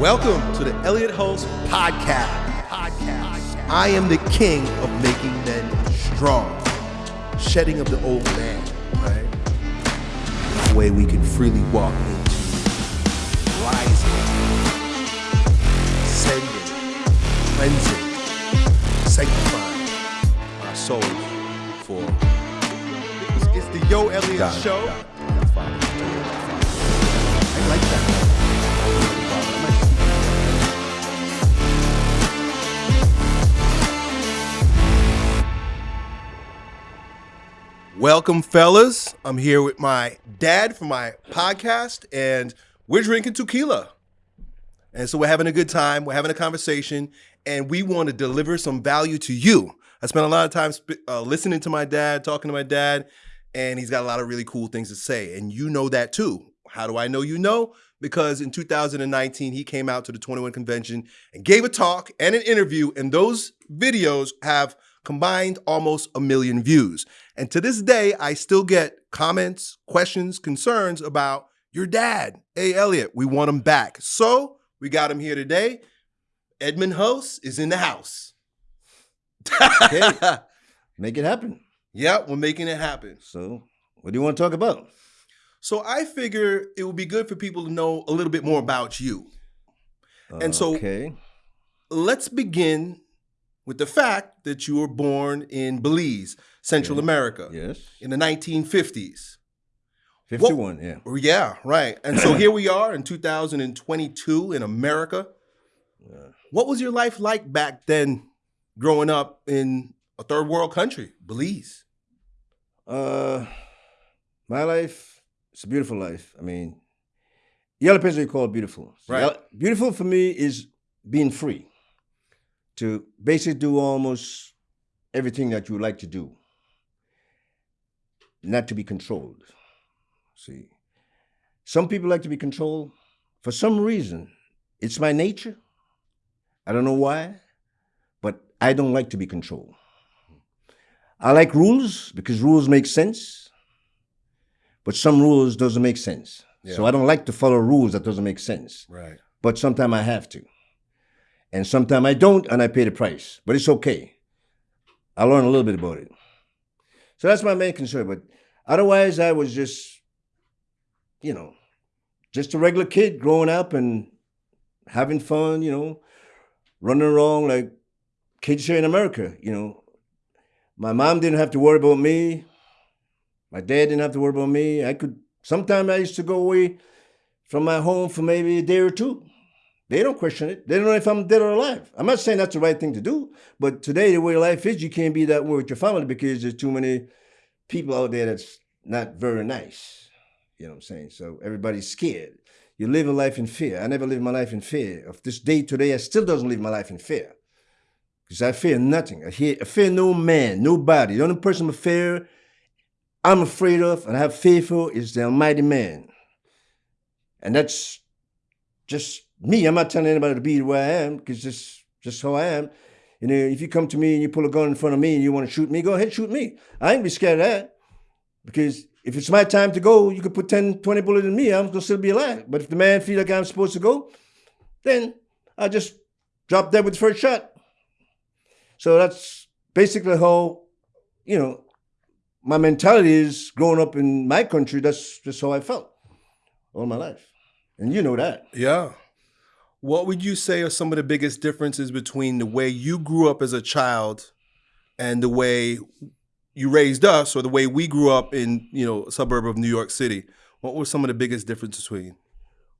Welcome to the Elliott Hulse Podcast. Podcast. I am the king of making men strong, shedding of the old man, right? The way we can freely walk into rising, ascending, cleansing, sanctifying our souls for. It's, the Yo Elliott Got it, Show. got it. That's fine. I like that. Welcome, fellas. I'm here with my dad for my podcast, and we're drinking tequila. And so we're having a good time. We're having a conversation, and we want to deliver some value to you. I spent a lot of time sp- uh, listening to my dad, talking to my dad, and he's got a lot of really cool things to say. And you know that too. How do I know you know? Because in 2019, he came out to the 21 convention and gave a talk and an interview, and those videos have combined almost a million views. And to this day, I still get comments, questions, concerns about your dad. Hey, Elliott, we want him back. So we got him here today. Edmund Hulse is in the house. Okay. Make it happen. Yep, we're making it happen. So, what do you want to talk about? So I figure it would be good for people to know a little bit more about you. Okay. And so- okay, Let's begin with the fact that you were born in Belize, Central Okay. America, yes, in the 1950s. fifty-one. Yeah, Oh, Yeah, right. And so here we are in 2022 in America. Yeah. What was your life like back then, growing up in a third world country, Belize? Uh, my life, it's a beautiful life. I mean, the other person you call it beautiful. So Right. Beautiful for me is being free to basically do almost everything that you like to do, not to be controlled. See, some people like to be controlled for some reason. It's my nature. I don't know why, but I don't like to be controlled. I like rules because rules make sense, but some rules doesn't make sense. So I don't like to follow rules that doesn't make sense. Right. But sometimes I have to, and sometimes I don't, and I pay the price. But it's okay. I learn a little bit about it. So that's my main concern. But otherwise, I was just, you know, just a regular kid growing up and having fun. You know, running around like kids here in America. You know, my mom didn't have to worry about me. My dad didn't have to worry about me. I could. Sometimes I used to go away from my home for maybe a day or two. They don't question it. They don't know if I'm dead or alive. I'm not saying that's the right thing to do, but today the way life is, you can't be that way with your family because there's too many people out there that's not very nice. You know what I'm saying? So everybody's scared. You live a life in fear. I never lived my life in fear. Of this day today, I still doesn't live my life in fear. Because I fear nothing. I, I fear no man, nobody. The only person I fear, I'm afraid of, and I have faith for is the Almighty Man. And that's just me. I'm not telling anybody to be way I am, because just just how I am. You know, if you come to me and you pull a gun in front of me and you want to shoot me, go ahead, shoot me. I ain't be scared of that. Because if it's my time to go, you could put 10, 20 bullets in me, I'm gonna still be alive. But if the man feel like I'm supposed to go, then I just drop dead with the first shot. So that's basically how, you know, my mentality is growing up in my country, that's just how I felt all my life. And you know that. Yeah. What would you say are some of the biggest differences between the way you grew up as a child and the way you raised us or the way we grew up in, you know, a suburb of New York City? What were some of the biggest differences between?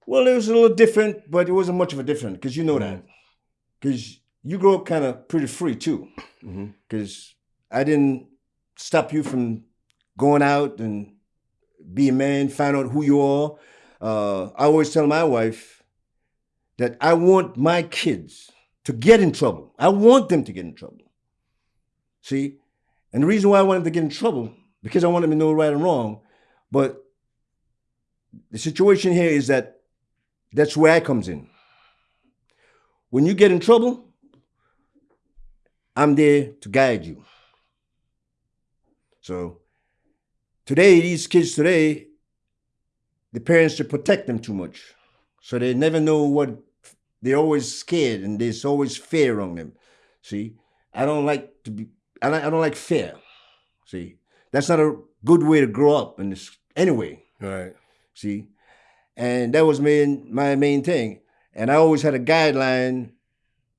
Well, it was a little different, but it wasn't much of a difference because you know that. Because you grew up kind of pretty free too. Mm-hmm. Because I didn't stop you from going out and be a man, find out who you are. Uh, I always tell my wife that I want my kids to get in trouble. I want them to get in trouble. See? And the reason why I want them to get in trouble, because I want them to know right and wrong. But the situation here is that that's where I comes in. When you get in trouble, I'm there to guide you. So today, these kids today, the parents should protect them too much. So they never know what they're always scared and there's always fear on them. See, I don't like to be. I don't, I don't like fear. See, that's not a good way to grow up in this anyway. Right. See, and that was main my main thing. And I always had a guideline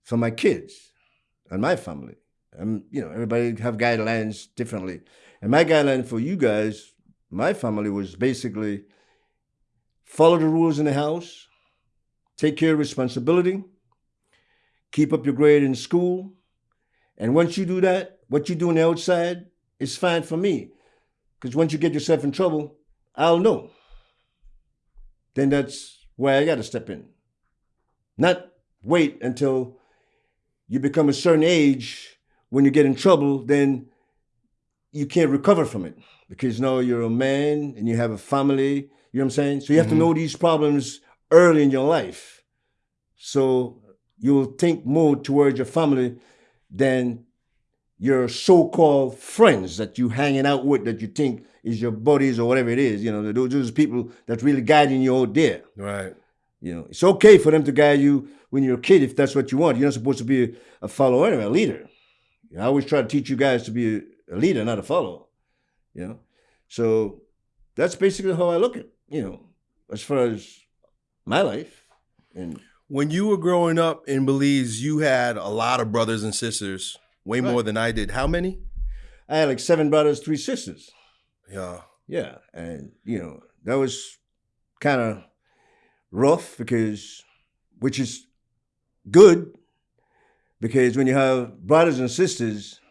for my kids and my family. And you know, everybody have guidelines differently. And my guideline for you guys, my family, was basically follow the rules in the house, take care of responsibility, keep up your grade in school. And once you do that, what you do on the outside is fine for me. Because once you get yourself in trouble, I'll know. Then that's where I got to step in. Not wait until you become a certain age when you get in trouble, then you can't recover from it because now you're a man and you have a family. You know what I'm saying? So you have Mhm. to know these problems early in your life. So you'll think more towards your family than your so-called friends that you hanging out with that you think is your buddies or whatever it is. You know, those, people that really guiding you out there. Right. You know, it's okay for them to guide you when you're a kid if that's what you want. You're not supposed to be a, follower anyway, a leader. I always try to teach you guys to be a, a leader, not a follower. You know, so that's basically how I look at you know as far as my life and When you were growing up in Belize, you had a lot of brothers and sisters, way Right. more than I did. How many? I had like seven brothers, three sisters. Yeah. Yeah, and you know that was kind of rough because, which is good, because when you have brothers and sisters,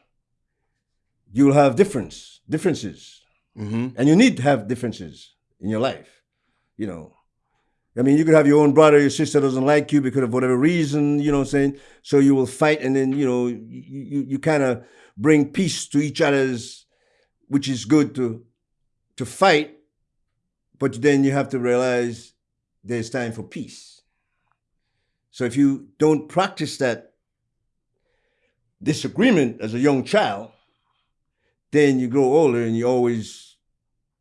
you'll have difference differences, Mm-hmm. and you need to have differences in your life. You know, I mean, you could have your own brother, your sister doesn't like you because of whatever reason. You know what I'm saying? So you will fight, and then you know you you, you kind of bring peace to each other's, which is good to to fight, but then you have to realize there's time for peace. So if you don't practice that disagreement as a young child, then you grow older and you're always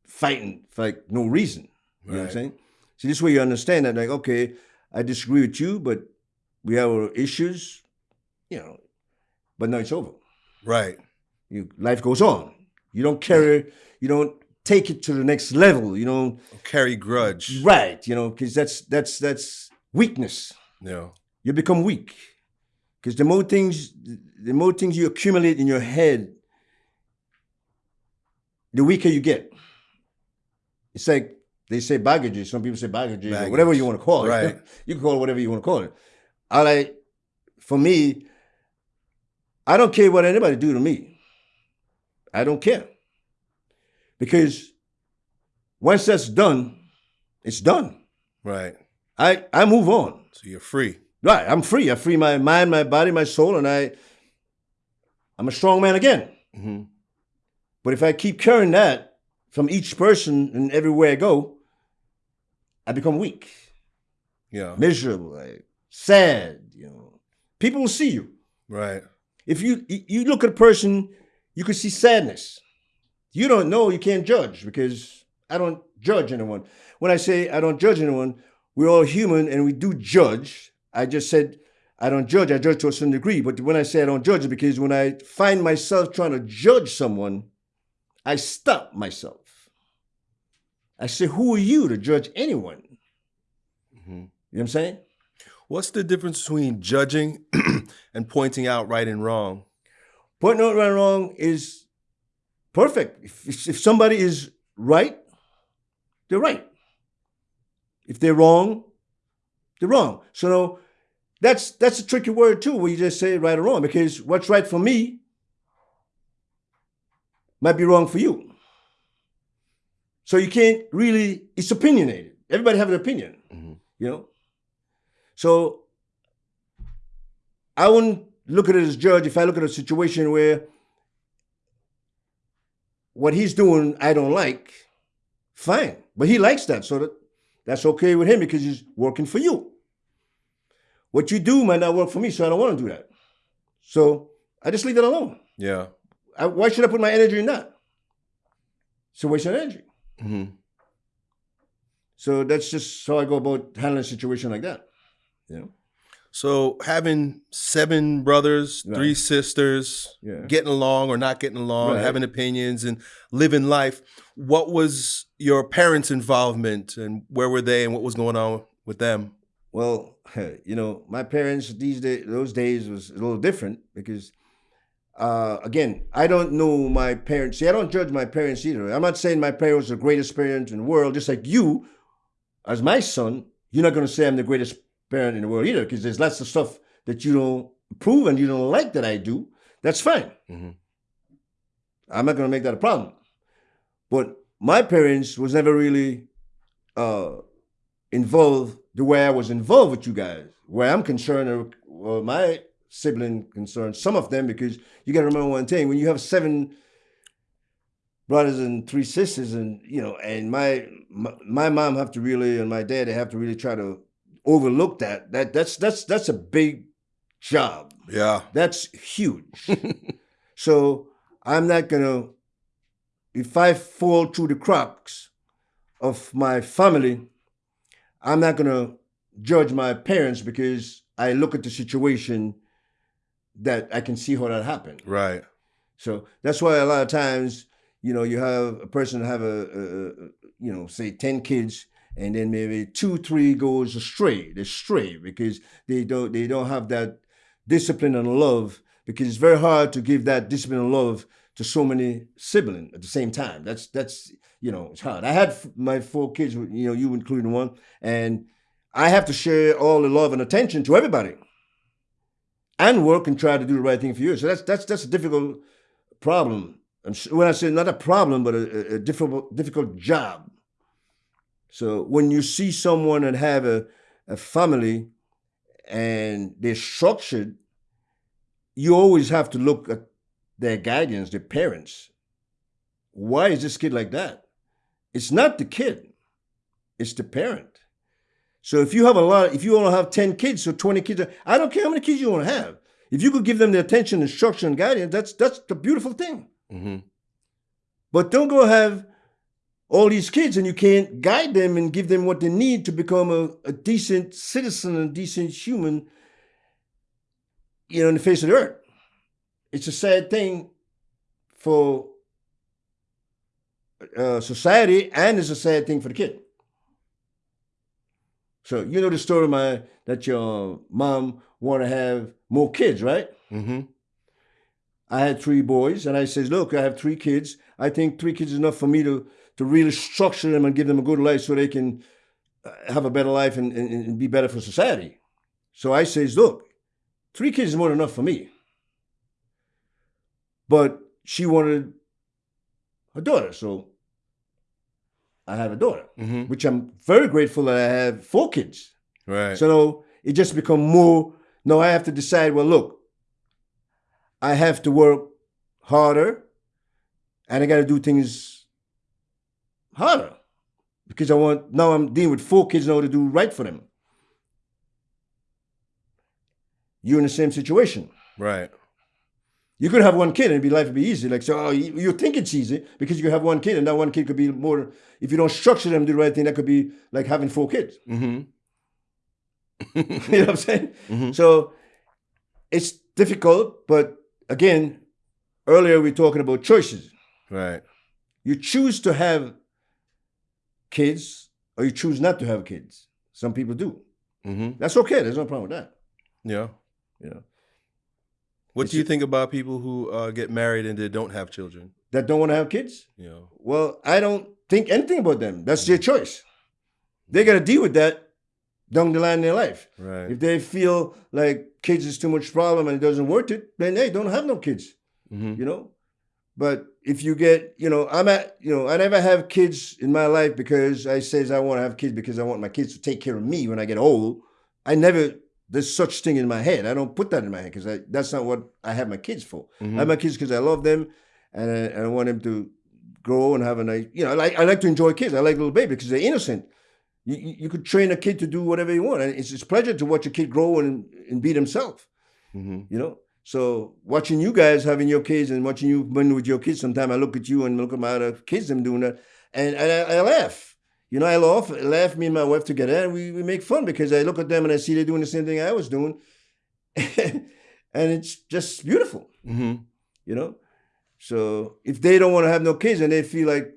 fighting for like no reason. You know what I'm saying? So this way you understand that, like, okay, I disagree with you, but we have our issues, you know, but now it's over. Right. You life goes on. You don't carry, you don't take it to the next level. You don't Carry grudge. right, you know, because that's that's that's weakness. Yeah. You become weak. Because the more things the more things you accumulate in your head, the weaker you get. It's like they say baggages. Some people say baggages, or Baggage. whatever you want to call it. Right. You can call it whatever you want to call it. I like, for me, I don't care what anybody do to me. I don't care. Because once that's done, it's done. Right. I, I move on. So you're free. Right. I'm free. I free my mind, my body, my soul, and I I'm a strong man again. Mm-hmm. But if I keep carrying that from each person and everywhere I go, I become weak, Yeah. miserable, like, sad. You know, people will see you. Right. If you you look at a person, you can see sadness. You don't know, you can't judge because I don't judge anyone. When I say I don't judge anyone, we're all human and we do judge. I just said I don't judge, I judge to a certain degree. But when I say I don't judge, it's because when I find myself trying to judge someone, I stop myself. I say, Who are you to judge anyone? You know what I'm saying? What's the difference between judging and pointing out right and wrong? Pointing out right and wrong is perfect. If, if somebody is right, they're right. If they're wrong, they're wrong. So that's that's a tricky word too, where you just say right or wrong, because what's right for me might be wrong for you. So you can't really, it's opinionated. Everybody have an opinion, Mhm. you know? So I wouldn't look at it as judge if I look at a situation where what he's doing I don't like, fine. But he likes that, so that that's okay with him because he's working for you. What you do might not work for me, so I don't want to do that. So I just leave it alone. Yeah. I, why should I put my energy in that? It's a waste of energy. Mm-hmm. So that's just how I go about handling a situation like that. Know? So having seven brothers, Right. three sisters, Yeah. getting along or not getting along, Right. having opinions and living life. What was your parents' involvement and where were they and what was going on with them? Well, you know, my parents these days, those days was a little different because, uh, again, I don't know my parents. See, I don't judge my parents either. I'm not saying my parents are the greatest parents in the world. Just like you, as my son, you're not going to say I'm the greatest parent in the world either because there's lots of stuff that you don't approve and you don't like that I do. That's fine. Mhm. I'm not going to make that a problem. But my parents was never really uh, involved the way I was involved with you guys. Where I'm concerned, or well, my sibling concerned, some of them, because you got to remember one thing: when you have seven brothers and three sisters, and you know, and my my, my mom have to really, and my dad, they have to really try to overlook that. That that's that's that's a big job. Yeah. That's huge. so I'm not gonna, if I fall through the cracks of my family, I'm not gonna judge my parents because I look at the situation that I can see how that happened. Right. So that's why a lot of times, you know, you have a person have a, a, a you know, say ten kids, and then maybe two, three goes astray. They stray because they don't they don't have that discipline and love. Because it's very hard to give that discipline and love to so many siblings at the same time. That's that's you know it's hard. I had my four kids, you know, you including one, and I have to share all the love and attention to everybody, and work and try to do the right thing for you. So that's that's that's a difficult problem. I'm when I say not a problem, but a- a difficult difficult job. So when you see someone that have a, a family and they're structured, you always have to look at their guardians, their parents. Why is this kid like that? It's not the kid, it's the parent. So if you have a lot, if you only have 10 kids or 20 kids, I don't care how many kids you want to have. If you could give them the attention, instruction, and guidance, that's that's the beautiful thing. hmm But don't go have all these kids and you can't guide them and give them what they need to become a, a decent citizen and decent human, you know, in the face of the earth. It's a sad thing for uh, society and it's a sad thing for the kid. So you know the story, my that your mom want to have more kids, right? hmm I had three boys, and I says, "Look, I have three kids. I think three kids is enough for me to to really structure them and give them a good life, so they can uh, have a better life and, and, and be better for society." So I says, "Look, three kids is more than enough for me." But she wanted a daughter, so I have a daughter, hmm which I'm very grateful that I have four kids. Right. So it just become more. No, I have to decide. Well, look, I have to work harder, and I got to do things harder because I want. Now I'm dealing with four kids now to do right for them. You're in the same situation. right. You could have one kid and it'd be life would be easy. Like so, oh, you, you think it's easy because you have one kid, and that one kid could be more. If you don't structure them to do the right thing, that could be like having four kids. hmm you know what I'm saying? hmm So it's difficult, but again, earlier we were talking about choices. Right. You choose to have kids or you choose not to have kids. Some people do. hmm That's okay. There's no problem with that. Yeah. You know, What It's do you ju- think about people who uh, get married and they don't have children? that don't want to have kids. Know. Well, I don't think anything about them. That's their choice. They got to deal with that down the line in their life. Right. If they feel like kids is too much problem and it doesn't worth it, then they don't have no kids. hmm you know. But if you get, you know, I'm at, you know, I never have kids in my life because I says I want to have kids because I want my kids to take care of me when I get old. I never, there's such thing in my head. I don't put that in my head because that's not what I have my kids for. hmm I have my kids because I love them and I, and I want them to grow and have a nice, you know, I like, I like to enjoy kids. I like little baby because they're innocent. You, you, could train a kid to do whatever you want. And it's, it's a pleasure to watch a kid grow and, and be themselves hmm you know. So watching you guys having your kids and watching you been with your kids, sometimes I look at you and look at my other kids them doing that, and, and I, I laugh. You know, I laugh, laugh me and my wife together, and we, we make fun because I look at them and I see they're doing the same thing I was doing, and it's just beautiful. hmm You know, so if they don't want to have no kids and they feel like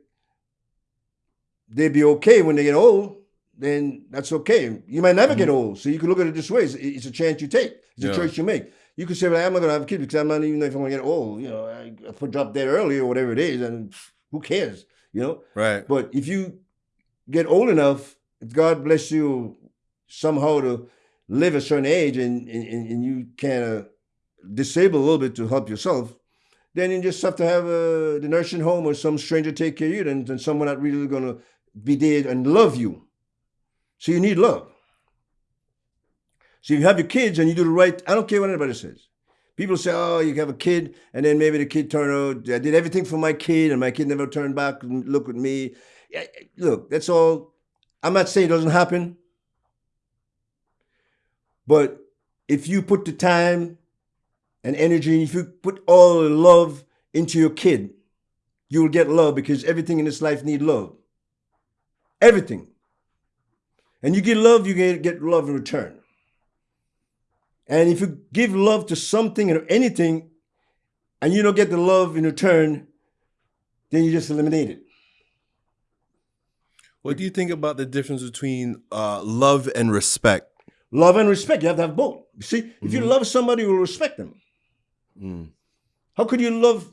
they'd be okay when they get old, then that's okay. You might never get old, so you can look at it this way: it's, it's a chance you take, it's Yeah. a choice you make. You could say, "Well, I'm not gonna have kids because I'm not even know if I'm gonna get old." You know, I, I drop dead early or whatever it is, and who cares? You know. Right. But if you get old enough, if God bless you somehow to live a certain age and, and, and you kind of disable a little bit to help yourself, then you just have to have uh, the nursing home or some stranger take care of you, and, then someone not really going to be there and love you. So you need love. So you have your kids and you do the right, I don't care what anybody says. People say, oh, you have a kid, and then maybe the kid turned out, I did everything for my kid, and my kid never turned back and looked at me. Look, that's all. I'm not saying it doesn't happen. But if you put the time and energy, if you put all the love into your kid, you will get love because everything in this life need love. Everything. And you get love, you get love in return. And if you give love to something or anything, and you don't get the love in return, then you just eliminate it. What do you think about the difference between uh, love and respect? Love and respect, you have to have both. You see, if you love somebody, you will respect them. Mm. How could you love?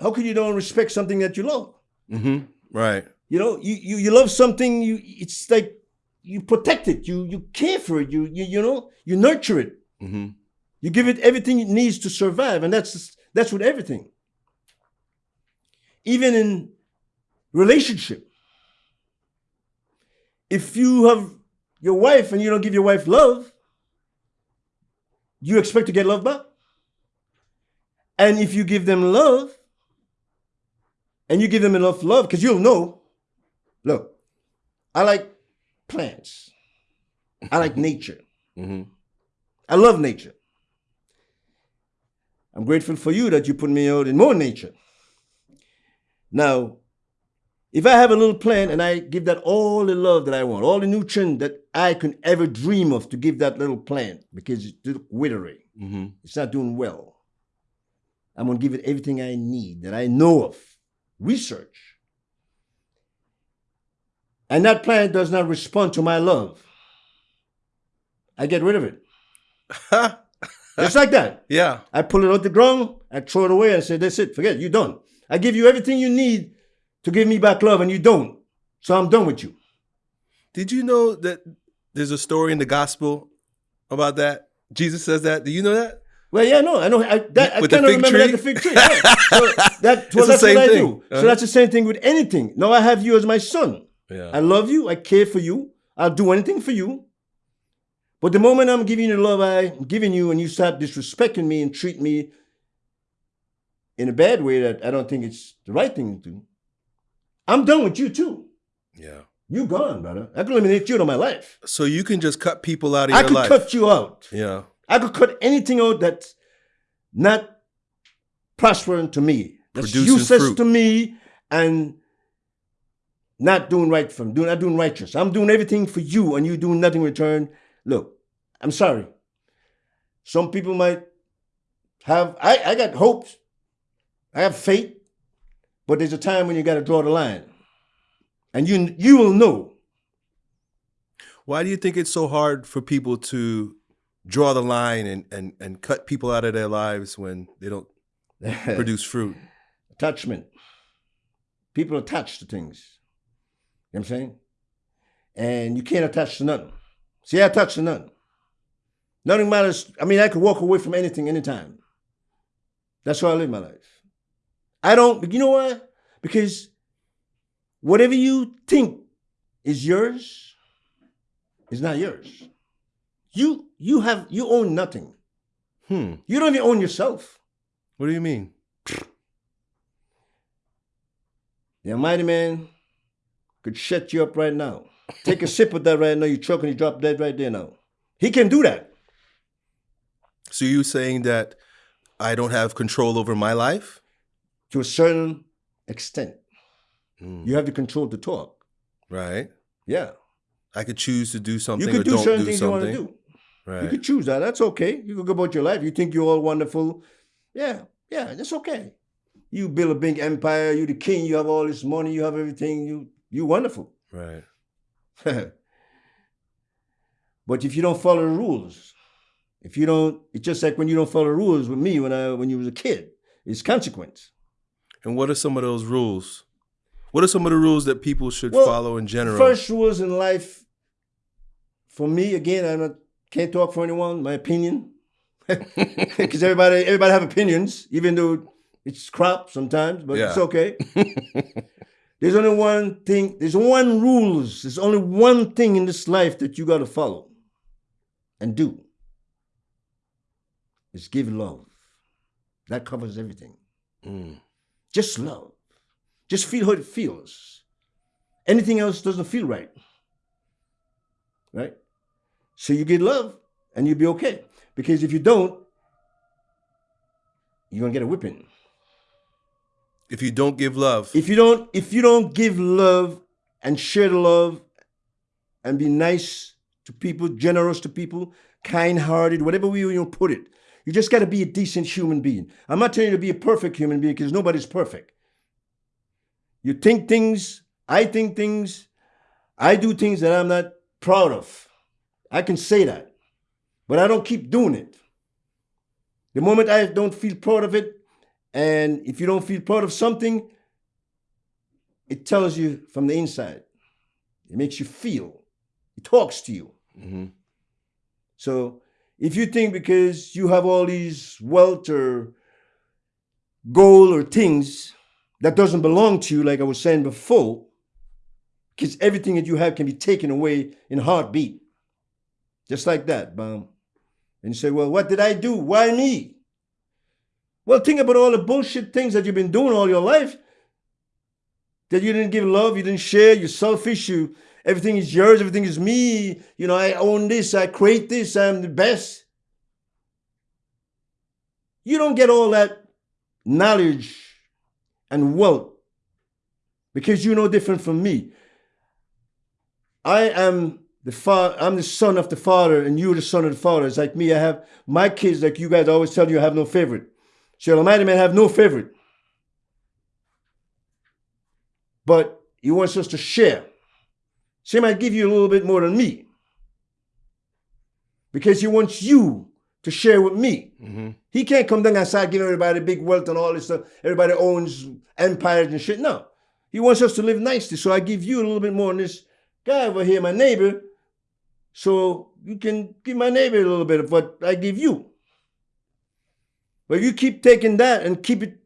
How could you don't respect something that you love? hmm Right. You know, you you, you love something. You it's like you protect it. You you care for it. You you you know you nurture it. Hmm You give it everything it needs to survive, and that's that's with everything. Even in relationship, if you have your wife and you don't give your wife love, you expect to get love back. And if you give them love, and you give them enough love, because you'll know, look, I like plants. I like nature. hmm I love nature. I'm grateful for you that you put me out in more nature. Now, if I have a little plant and I give that all the love that I want, all the nutrient that I can ever dream of to give that little plant because it's withering, hmm it's not doing well. I'm going to give it everything I need that I know of. Research. And that plant does not respond to my love. I get rid of it. Just like that. yeah. I pull it out the ground, I throw it away, I say, that's it, forget it, you're done. I give you everything you need to give me back love, and you don't. So I'm done with you. Did you know that there's a story in the gospel about that? Jesus says that. Do you know that? Well, yeah, no, I know. I, that, I With of remember tree? that the fig tree. yeah. So that, well, the that's same what I thing. do. Uh-huh. So that's the same thing with anything. Now I have you as my son. Yeah. I love you. I care for you. I'll do anything for you. But the moment I'm giving you the love I'm giving you, and you start disrespecting me and treat me in a bad way that I don't think it's the right thing to do, I'm done with you too. yeah. You gone, brother. I can eliminate you out of my life. So you can just cut people out of I your could life. cut you out. yeah. I could cut anything out that's not prospering to me, that's Producing useless fruit. to me, and not doing right for me, doing not doing righteous. I'm doing everything for you, and you doing nothing in return. Look, I'm sorry. Some people might have. I, I got hopes. I have faith, but there's a time when you got to draw the line, and you you will know. Why do you think it's so hard for people to draw the line and, and, and cut people out of their lives when they don't produce fruit? attachment. People attach to things. You know what I'm saying? And you can't attach to nothing. See, I attach to nothing. Nothing matters. I mean, I could walk away from anything anytime. That's how I live my life. I don't, but you know why? Because whatever you think is yours is not yours. You you have you own nothing. Hmm. You don't even own yourself. What do you mean? The Almighty Man could shut you up right now. Take a sip of that right now. You choke and you drop dead right there now. He can do that. So you saying that I don't have control over my life? to a certain extent. Hmm. You have the control to talk. Right. Yeah. I could choose to do something You could do certain do things you want to do. Right. You could choose that. That's okay. You could go about your life. You think you're all wonderful. Yeah, yeah, that's okay. You build a big empire. You're the king. You have all this money. You have everything. You you wonderful. Right. but if you don't follow the rules, if you don't, it's just like when you don't follow the rules with me when I when you was a kid. It's consequence. And what are some of those rules? What are some of the rules that people should Well, follow in general? First rules in life, for me, again, I can't talk for anyone. My opinion, because everybody everybody have opinions, even though it's crap sometimes, but it's okay. there's only one thing. There's one rules. There's only one thing in this life that you got to follow and do. Is give love. That covers everything. Mm. Just love. Just feel how it feels. Anything else doesn't feel right. Right? So you get love and you'll be okay. Because if you don't, you're gonna get a whipping. If you don't give love, If you don't, if you don't give love and share the love and be nice to people, generous to people, kind-hearted, whatever way you put it, you just gotta be a decent human being. I'm not telling you to be a perfect human being because nobody's perfect. You think things, I think things, I do things that I'm not proud of. I can say that. But I don't keep doing it. The moment I don't feel proud of it, and if you don't feel proud of something, it tells you from the inside. It makes you feel. It talks to you. Mhm. So if you think because you have all these wealth or gold or things that doesn't belong to you, like I was saying before, because everything that you have can be taken away in a heartbeat. Just like that, bam. And you say, well, what did I do? Why me? Well, think about all the bullshit things that you've been doing all your life. That you didn't give love, you didn't share, you're selfish, you everything is yours, everything is me. You know, I own this, I create this, I'm the best. You don't get all that knowledge and wealth because you're no different from me. I am the father, I'm the son of the father, and you're the son of the father. It's like me, I have my kids, like you guys always tell you, I have no favorite. So Almighty Man have no favorite. But he wants us to share. So he might give you a little bit more than me. Because he wants you to share with me. Mhm. He can't come down and start giving everybody big wealth and all this stuff. Everybody owns empires and shit. No. He wants us to live nicely. So I give you a little bit more than this guy over here, my neighbor. So you can give my neighbor a little bit of what I give you. But you keep taking that and keep it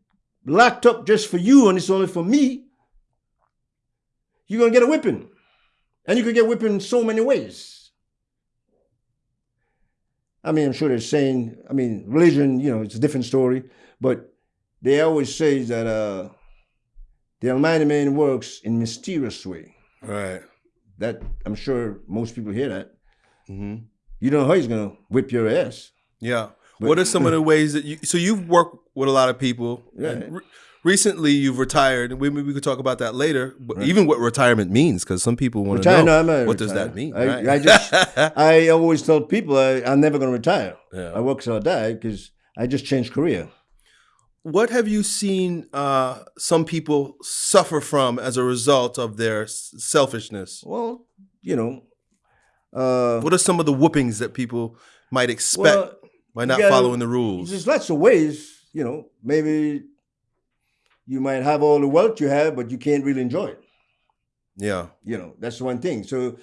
locked up just for you and it's only for me, you're gonna get a whipping. And you could get whipping in so many ways. I mean, I'm sure they're saying, I mean, religion, you know, it's a different story, but they always say that uh, the Almighty Man works in mysterious way. Right. That I'm sure most people hear that. hmm You don't know how he's gonna whip your ass. Yeah. But- what are some of the ways that you? So you've worked with a lot of people. Yeah. re- recently, you've retired. and Maybe we could talk about that later. But Right. even what retirement means, because some people want to know. No, what does that mean? I, right? I just, I always tell people I, I'm never gonna retire. Yeah. I work till I die because I just changed career. What have you seen uh, some people suffer from as a result of their selfishness? Well, you know, uh, What are some of the whoopings that people might expect well, by not gotta- following the rules? There's lots of ways, you know. Maybe you might have all the wealth you have, but you can't really enjoy it. Yeah. You know, that's one thing. So,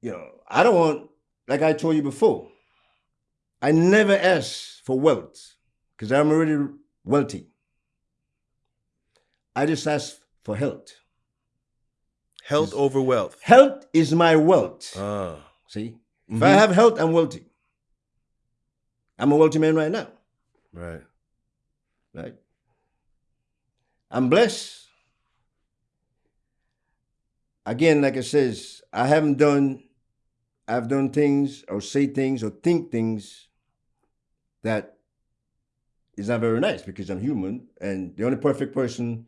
you know, I don't want, like I told you before, I never ask for wealth because I'm already wealthy. I just ask for health. Health over wealth. Health is my wealth. Ah. See, if I Mhm. have health, I'm wealthy. I'm a wealthy man right now. Right. right? I'm blessed. Again, like I says, I haven't done, I've done things or say things or think things that is not very nice because I'm human and the only perfect person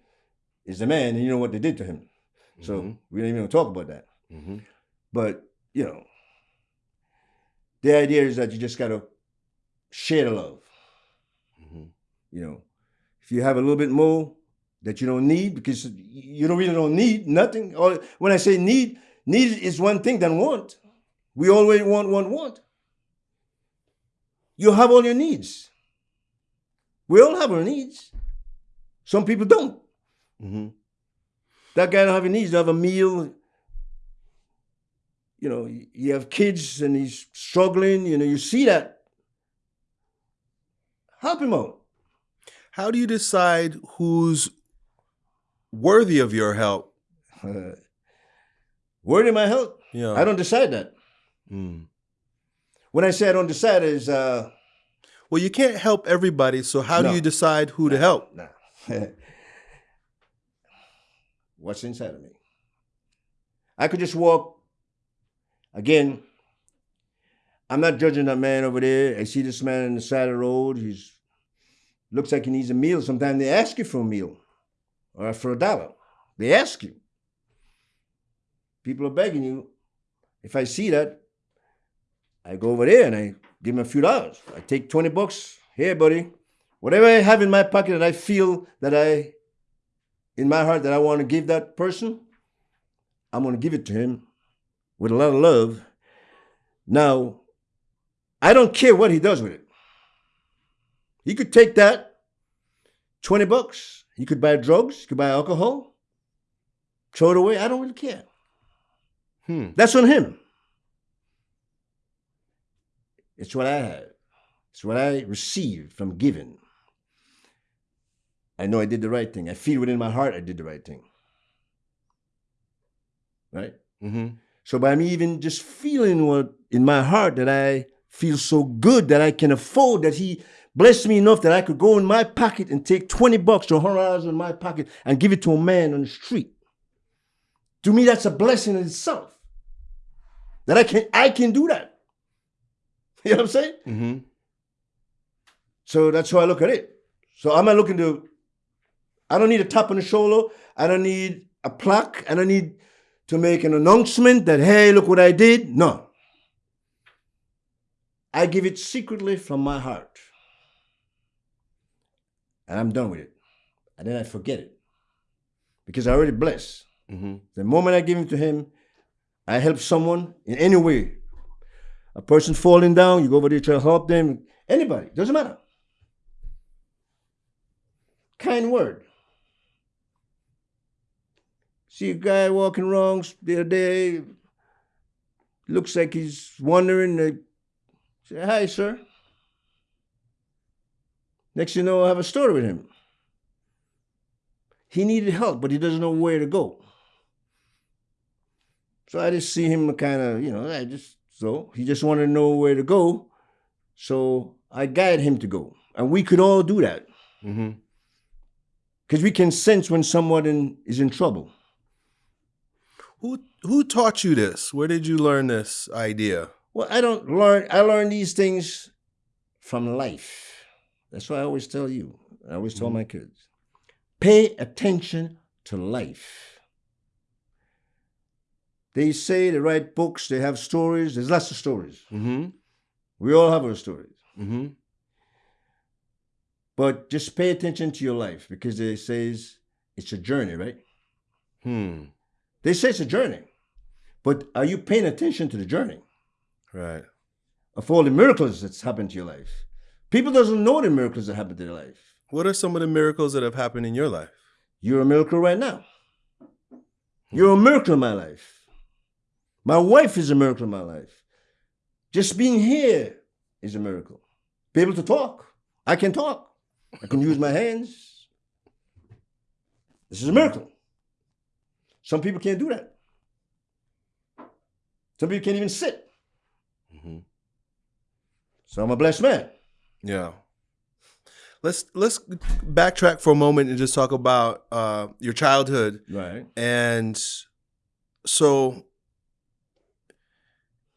is the man and you know what they did to him. So Mhm. we don't even talk about that. Mm-hmm. But you know, the idea is that you just gotta share the love. Mm-hmm. You know, if you have a little bit more that you don't need, because you don't really don't need nothing. Or when I say need, need is one thing than want. We always want, want, want. You have all your needs. We all have our needs. Some people don't. Mm-hmm. That guy don't have any needs. Don't have a meal. You know, you have kids and he's struggling. You know, you see that. Help him out. How do you decide who's worthy of your help? Uh, word in my help. Yeah. I don't decide that. Mm. When I say I don't decide, is uh, Well, you can't help everybody, so how No. do you decide who to help? nah. What's inside of me? I could just walk. Again, I'm not judging that man over there. I see this man on the side of the road. He's looks like he needs a meal. Sometimes they ask you for a meal or for a dollar. They ask you. People are begging you. If I see that, I go over there and I give him a few dollars. I take 20 bucks. Here, buddy. Whatever I have in my pocket that I feel that I, in my heart, that I want to give that person, I'm going to give it to him with a lot of love. Now, I don't care what he does with it. He could take that 20 bucks. He could buy drugs, he could buy alcohol, throw it away. I don't really care. Hmm. That's on him. It's what I have. It's what I received from giving. I know I did the right thing. I feel within my heart I did the right thing. Right? Mm-hmm. So by me even just feeling what in my heart that I feel so good that I can afford that he blessed me enough that I could go in my pocket and take 20 bucks or 100 dollars in my pocket and give it to a man on the street. To me, that's a blessing in itself. That I can I can do that. You know what I'm saying? Mm-hmm. So that's how I look at it. So I'm not looking to, I don't need a tap on the shoulder. I don't need a plaque. I don't need to make an announcement that, hey, look what I did. No. I give it secretly from my heart. And I'm done with it. And then I forget it. Because I already bless. Mm-hmm. The moment I give it to him, I help someone in any way. A person falling down, you go over there try to help them. Anybody, doesn't matter. Kind word. See a guy walking wrong the other day, looks like he's wondering. Say, hi, sir. Next you know, I have a story with him. He needed help, but he doesn't know where to go. So I just see him kind of, you know, I just, so he just wanted to know where to go. So I guide him to go. And we could all do that Mm-hmm. because we can sense when someone in, is in trouble. Who who taught you this? Where did you learn this idea? Well, I don't learn, I learn these things from life. That's why I always tell you, I always tell Mhm. my kids pay attention to life. They say they write books, they have stories, there's lots of stories. Mm-hmm. We all have our stories. Mm-hmm. But just pay attention to your life because it says it's a journey, right? Hmm. They say it's a journey. But are you paying attention to the journey Right. of all the miracles that's happened to your life? People doesn't know the miracles that happened to their life. What are some of the miracles that have happened in your life? You're a miracle right now. You're a miracle in my life. My wife is a miracle in my life. Just being here is a miracle. Be able to talk. I can talk. I can use my hands. This is a miracle. Some people can't do that. Some people can't even sit. So I'm a blessed man. Yeah. Let's let's backtrack for a moment and just talk about uh, your childhood. Right. And so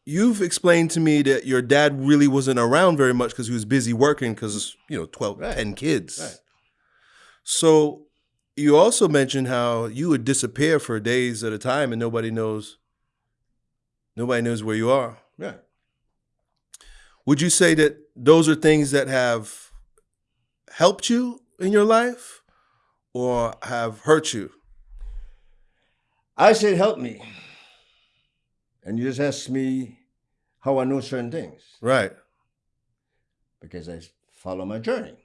you've explained to me that your dad really wasn't around very much because he was busy working because, you know, 12, Right. 10 kids. Right. So you also mentioned how you would disappear for days at a time and nobody knows Nobody knows where you are. Right. Would you say that those are things that have helped you in your life or have hurt you? I said, help me. And you just asked me how I know certain things. Right. Because I follow my journey.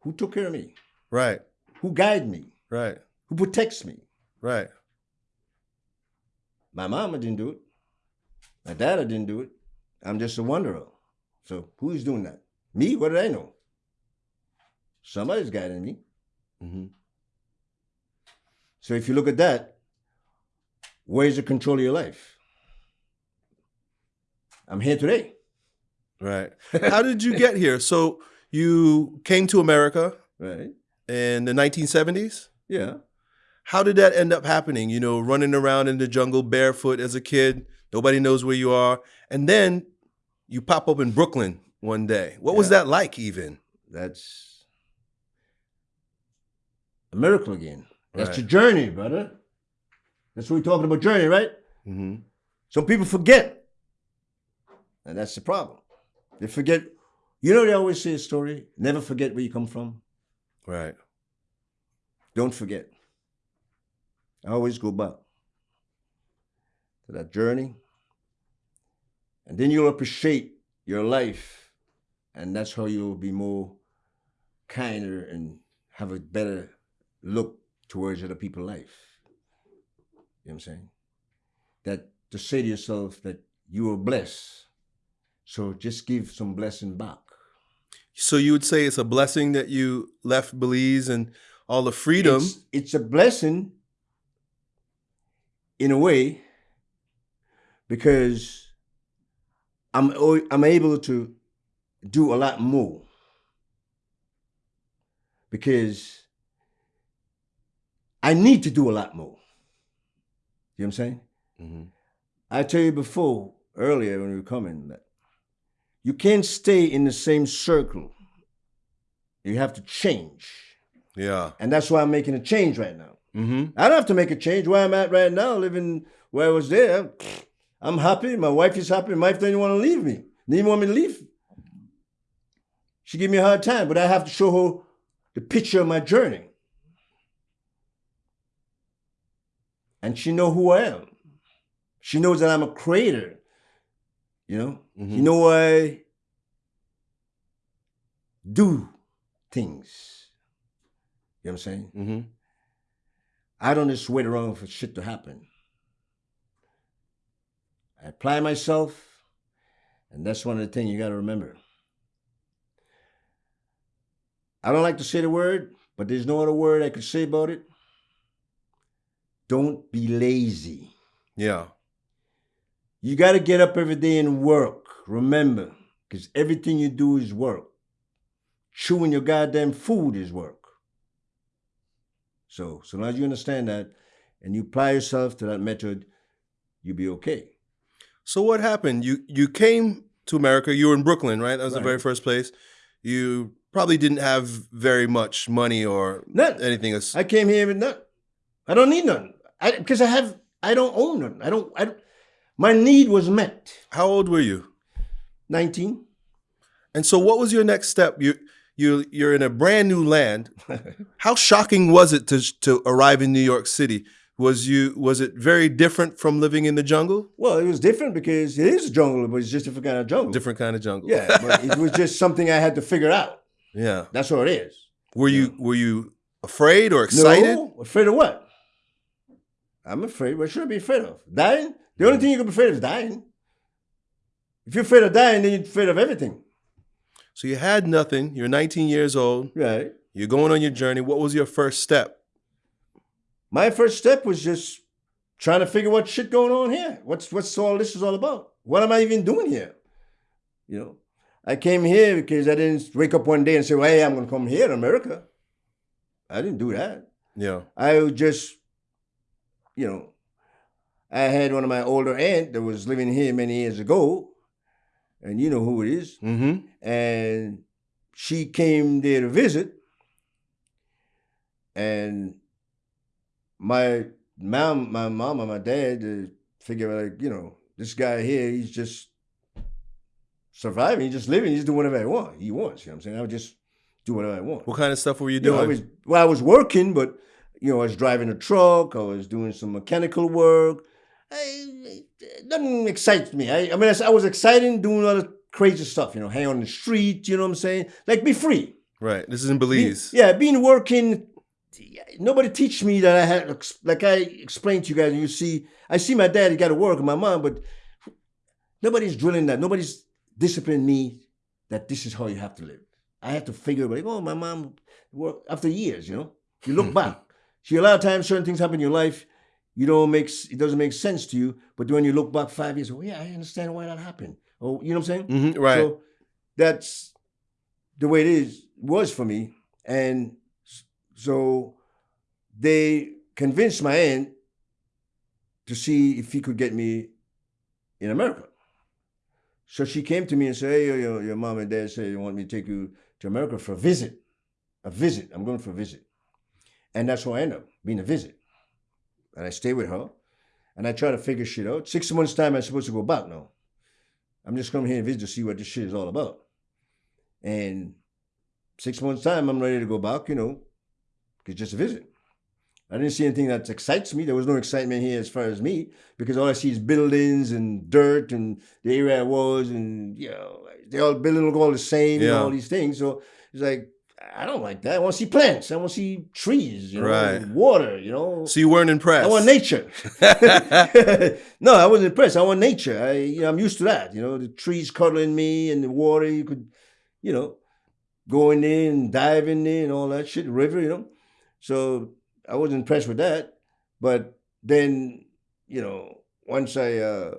Who took care of me? Right. Who guided me? Right. Who protects me? Right. My mama didn't do it. My dad didn't do it. I'm just a wanderer. So who's doing that? Me? What did I know? Somebody's guiding me. hmm So if you look at that, where's the control of your life? I'm here today. Right. How did you get here? So you came to America Right. in the 1970s? Yeah. How did that end up happening? You know, running around in the jungle barefoot as a kid, nobody knows where you are. And then you pop up in Brooklyn one day. What was that like, even? That's a miracle again. That's Right. your journey, brother. That's what we're talking about journey, right? hmm Some people forget. And that's the problem. They forget. You know, they always say a story never forget where you come from. Right. Don't forget. I always go back to that journey. And then you'll appreciate your life. And that's how you'll be more kinder and have a better look towards other people's life. You know what I'm saying? That to say to yourself that you are blessed. So just give some blessing back. So you would say it's a blessing that you left Belize and all the freedom. It's, it's a blessing in a way because I'm I'm able to do a lot more because I need to do a lot more. You know what I'm saying? Mhm. I tell you before earlier when we were coming that you can't stay in the same circle. You have to change. Yeah. And that's why I'm making a change right now. Hmm I don't have to make a change where I'm at right now, living where I was there. I'm happy. My wife is happy. My wife didn't want to leave me. Didn't even want me to leave. She gave me a hard time, but I have to show her the picture of my journey. And she know who I am. She knows that I'm a creator. You know? Mhm. You know I do things. You know what I'm saying? hmm I don't just wait around for shit to happen. I apply myself, and that's one of the things you got to remember. I don't like to say the word, but there's no other word I could say about it. Don't be lazy. Yeah. You got to get up every day and work. Remember, because everything you do is work. Chewing your goddamn food is work. So, so long as you understand that and you apply yourself to that method, you'll be okay. So what happened? You you came to America. You were in Brooklyn, right? That was the very first place. You probably didn't have very much money or None. anything. else. I came here with nothing. I don't need nothing. I because I have I don't own nothing. I don't I don't, my need was met. How old were you? 19. And so, what was your next step? You you you're in a brand new land. How shocking was it to to arrive in New York City? Was you was it very different from living in the jungle? well, it was different because it is a jungle, but it's just a different kind of jungle. Different kind of jungle. Yeah, but it was just something I had to figure out. yeah. That's what it is. Were you were you afraid or excited? No, afraid of what? I'm afraid. What should I be afraid of? Dying? The only thing you can be afraid of is dying. If you're afraid of dying, then you're afraid of everything. So you had nothing. You're 19 years old. Right. You're going on your journey. What was your first step? My first step was just trying to figure what shit going on here. What's what's all this is all about? What am I even doing here? You know, I came here because I didn't wake up one day and say, well, "Hey, I'm going to come here to America." I didn't do that. Yeah. I just, you know, I had one of my older aunt that was living here many years ago, and you know who it is. Mm-hmm. And she came there to visit, and my mom, my mom and my dad uh, figure like, you know, this guy here, he's just surviving, he's just living, he's doing whatever I want. He wants, you know what I'm saying? I would just do whatever I want. What kind of stuff were you You know, doing? I was well, I was working, but you know, I was driving a truck, I was doing some mechanical work. I, nothing excites me. I, I mean, I, I was excited doing all the crazy stuff, you know, hang on the street, you know what I'm saying? Like be free. right. This is in Be- Belize. yeah, being working. Nobody teach me that I had like I explained to you guys. You see, I see my dad. He got to work, and my mom, but nobody's drilling that. Nobody's disciplining me that this is how you have to live. I had to figure like, oh, my mom worked after years. You know, you look back. See, a lot of times certain things happen in your life. You don't make it doesn't make sense to you, but when you look back five years, oh yeah, I understand why that happened. Oh, you know what I'm saying? hmm right. So that's the way it is was for me, and so they convinced my aunt to see if he could get me in America. So she came to me and said, "Hey, your, your, your mom and dad say they want me to take you to America for a visit. A visit. I'm going for a visit." And that's how I ended up being a visit. And I stay with her, and I try to figure shit out. Six months time, I'm supposed to go back now. I'm just coming here and visit to see what this shit is all about. And six months time, I'm ready to go back. You know, it's just a visit. I didn't see anything that excites me. There was no excitement here as far as me because all I see is buildings and dirt and the area I was and you know they all building look all the same and all these things. So it's like I don't like that. I want to see plants. I want to see trees. You know, Right. water. You know, So you weren't impressed. I want nature. no, I wasn't impressed. I want nature. I, you know, I'm used to that. You know, the trees cuddling me and the water. You could, you know, going in and dive in and all that shit. River, you know. So I wasn't impressed with that. But then, you know, once I, uh,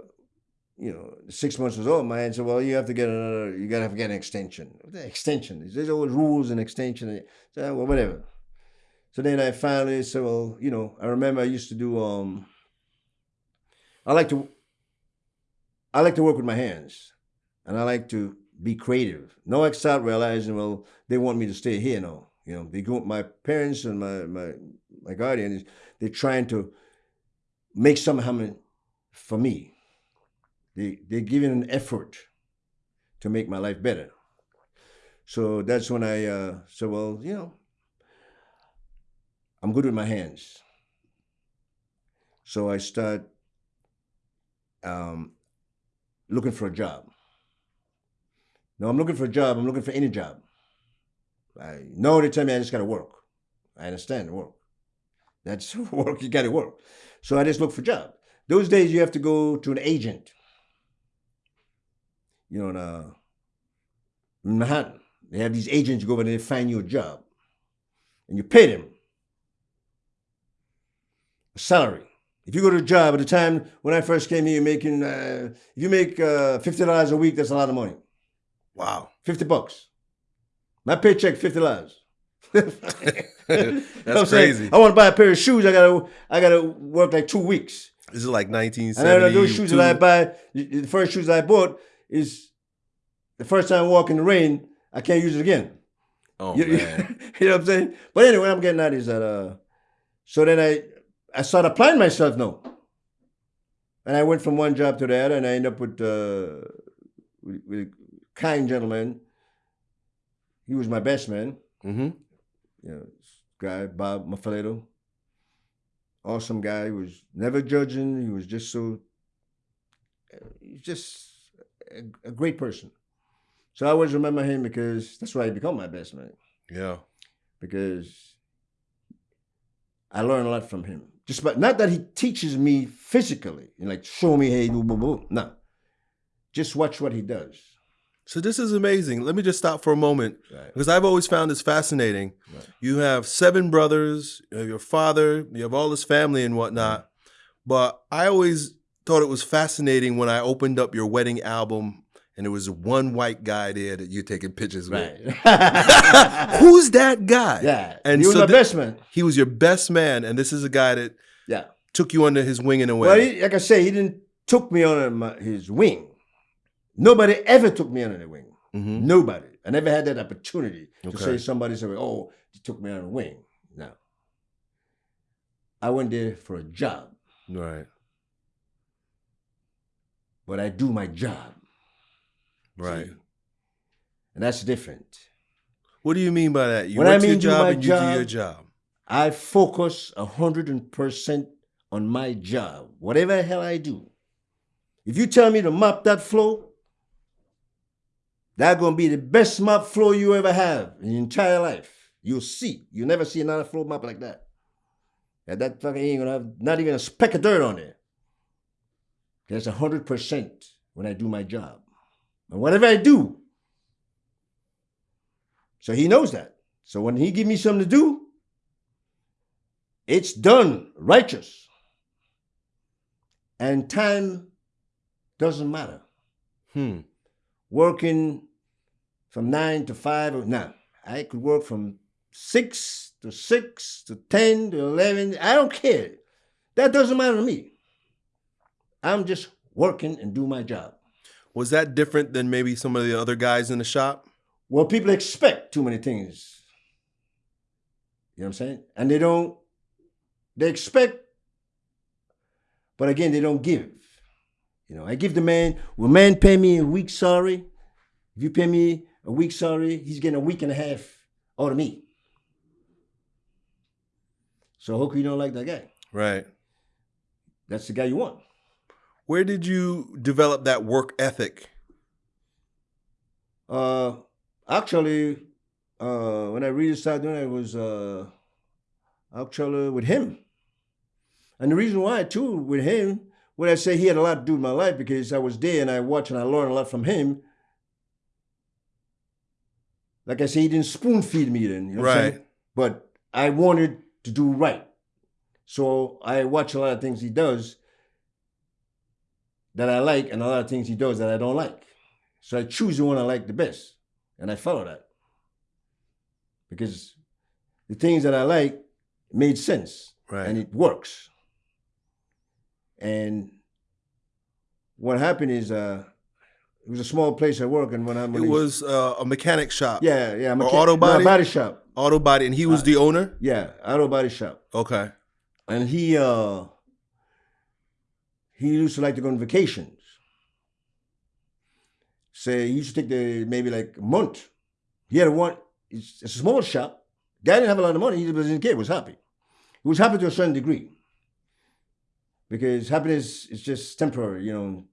you know, six months was over, my said, "Well, you have to get another. You have to get an extension. The extension? There's always rules and extension. So, well, whatever." So then I finally said, well, you know, I remember I used to do um I like to I like to work with my hands and I like to be creative. Now I start realizing, well, they want me to stay here now. You know, they go my parents and my my my guardian they're trying to make something happen for me. They they're giving an effort to make my life better. So that's when I uh, said, well, you know, I'm good with my hands. So I start um, looking for a job. No, I'm looking for a job. I'm looking for any job. I know they tell me I just got to work. I understand work. That's work. You got to work. So I just look for a job. Those days you have to go to an agent. You know, in, uh, Manhattan, they have these agents. Go over there, they find you a job, and you pay them a salary. If you go to a job at the time when I first came here, you're making, uh, if you make uh, $50 a week, that's a lot of money. Wow. 50 bucks. My paycheck, $50. That's crazy. I want to buy a pair of shoes. I gotta, I gotta work like two weeks. This is like And then 1970. those shoes that I buy, the first shoes I bought is the first time I walk in the rain. I can't use it again. Oh you, man. you know what I'm saying? But anyway, I'm getting at is that uh so then I I started applying myself now. And I went from one job to the other and I ended up with uh with, with a kind gentleman. He was my best man, hmm you know, guy, Bob Mafaleto. Awesome guy. He was never judging. He was just so he's just a, a great person. So I always remember him because that's why he become my best man Yeah. because I learn a lot from him. Just but not that he teaches me physically and like show me hey do boo boo. No. Just watch what he does. So this is amazing. Let me just stop for a moment Right. because I've always found this fascinating. Right. You have seven brothers, you have your father, you have all this family and whatnot. But I always thought it was fascinating when I opened up your wedding album and there was one white guy there that you're taking pictures with. Right. Who's that guy? yeah. And he was so my best man. He was your best man, and this is a guy that Yeah. took you under his wing in a way. Well, he, like I say, he didn't took me under my, his wing. Nobody ever took me under the wing. Mhm. Nobody. I never had that opportunity to say somebody said, "Oh, he took me under the wing." No. I went there for a job, Right. But I do my job. Right. See? And that's different. What do you mean by that? You When I mean do job my and you do job- your job. I focus a hundred percent on my job, whatever the hell I do. If you tell me to mop that floor, that's gonna be the best mop floor you ever have in your entire life. You'll see. You'll never see another floor mop like that. And that fucking ain't gonna have not even a speck of dirt on there. That's a hundred percent when I do my job. And whatever I do. So he knows that. So when he give me something to do, it's done righteous. And time doesn't matter. Hmm. Working from nine to five, or no, I could work from six to six to 10 to 11. I don't care. That doesn't matter to me. I'm just working and do my job. Was that different than maybe some of the other guys in the shop? Well, people expect too many things. You know what I'm saying? And they don't, they expect, but again, they don't give. You know, I give the man, will man pay me a week salary? If you pay me a week salary, he's getting a week and a half out of me. So how you don't like that guy? Right. That's the guy you want. Where did you develop that work ethic? Uh, actually, uh, when I really started doing it, it was uh, actually with him. And the reason why, too, with him, when I say he had a lot to do with my life because I was there and I watched and I learned a lot from him. Like I say, he didn't spoon feed me then, you know? Right. But I wanted to do right. So I watch a lot of things he does that I like and a lot of things he does that I don't like. So I choose the one I like the best and I follow that. Because the things that I like made sense Right. and it works. And what happened is uh it was a small place I work and when I'm it was uh, a mechanic shop. yeah, yeah, I'm Or auto no, body? body shop. Auto body, and he was Uh, the owner. Yeah, auto body shop. Okay. and he uh he used to like to go on vacations. Say he used to take the maybe like a month. He had a one. It's, a small shop. Guy didn't have a lot of money. He was in kid was happy. He was happy to a certain degree. Because happiness is just temporary, you know.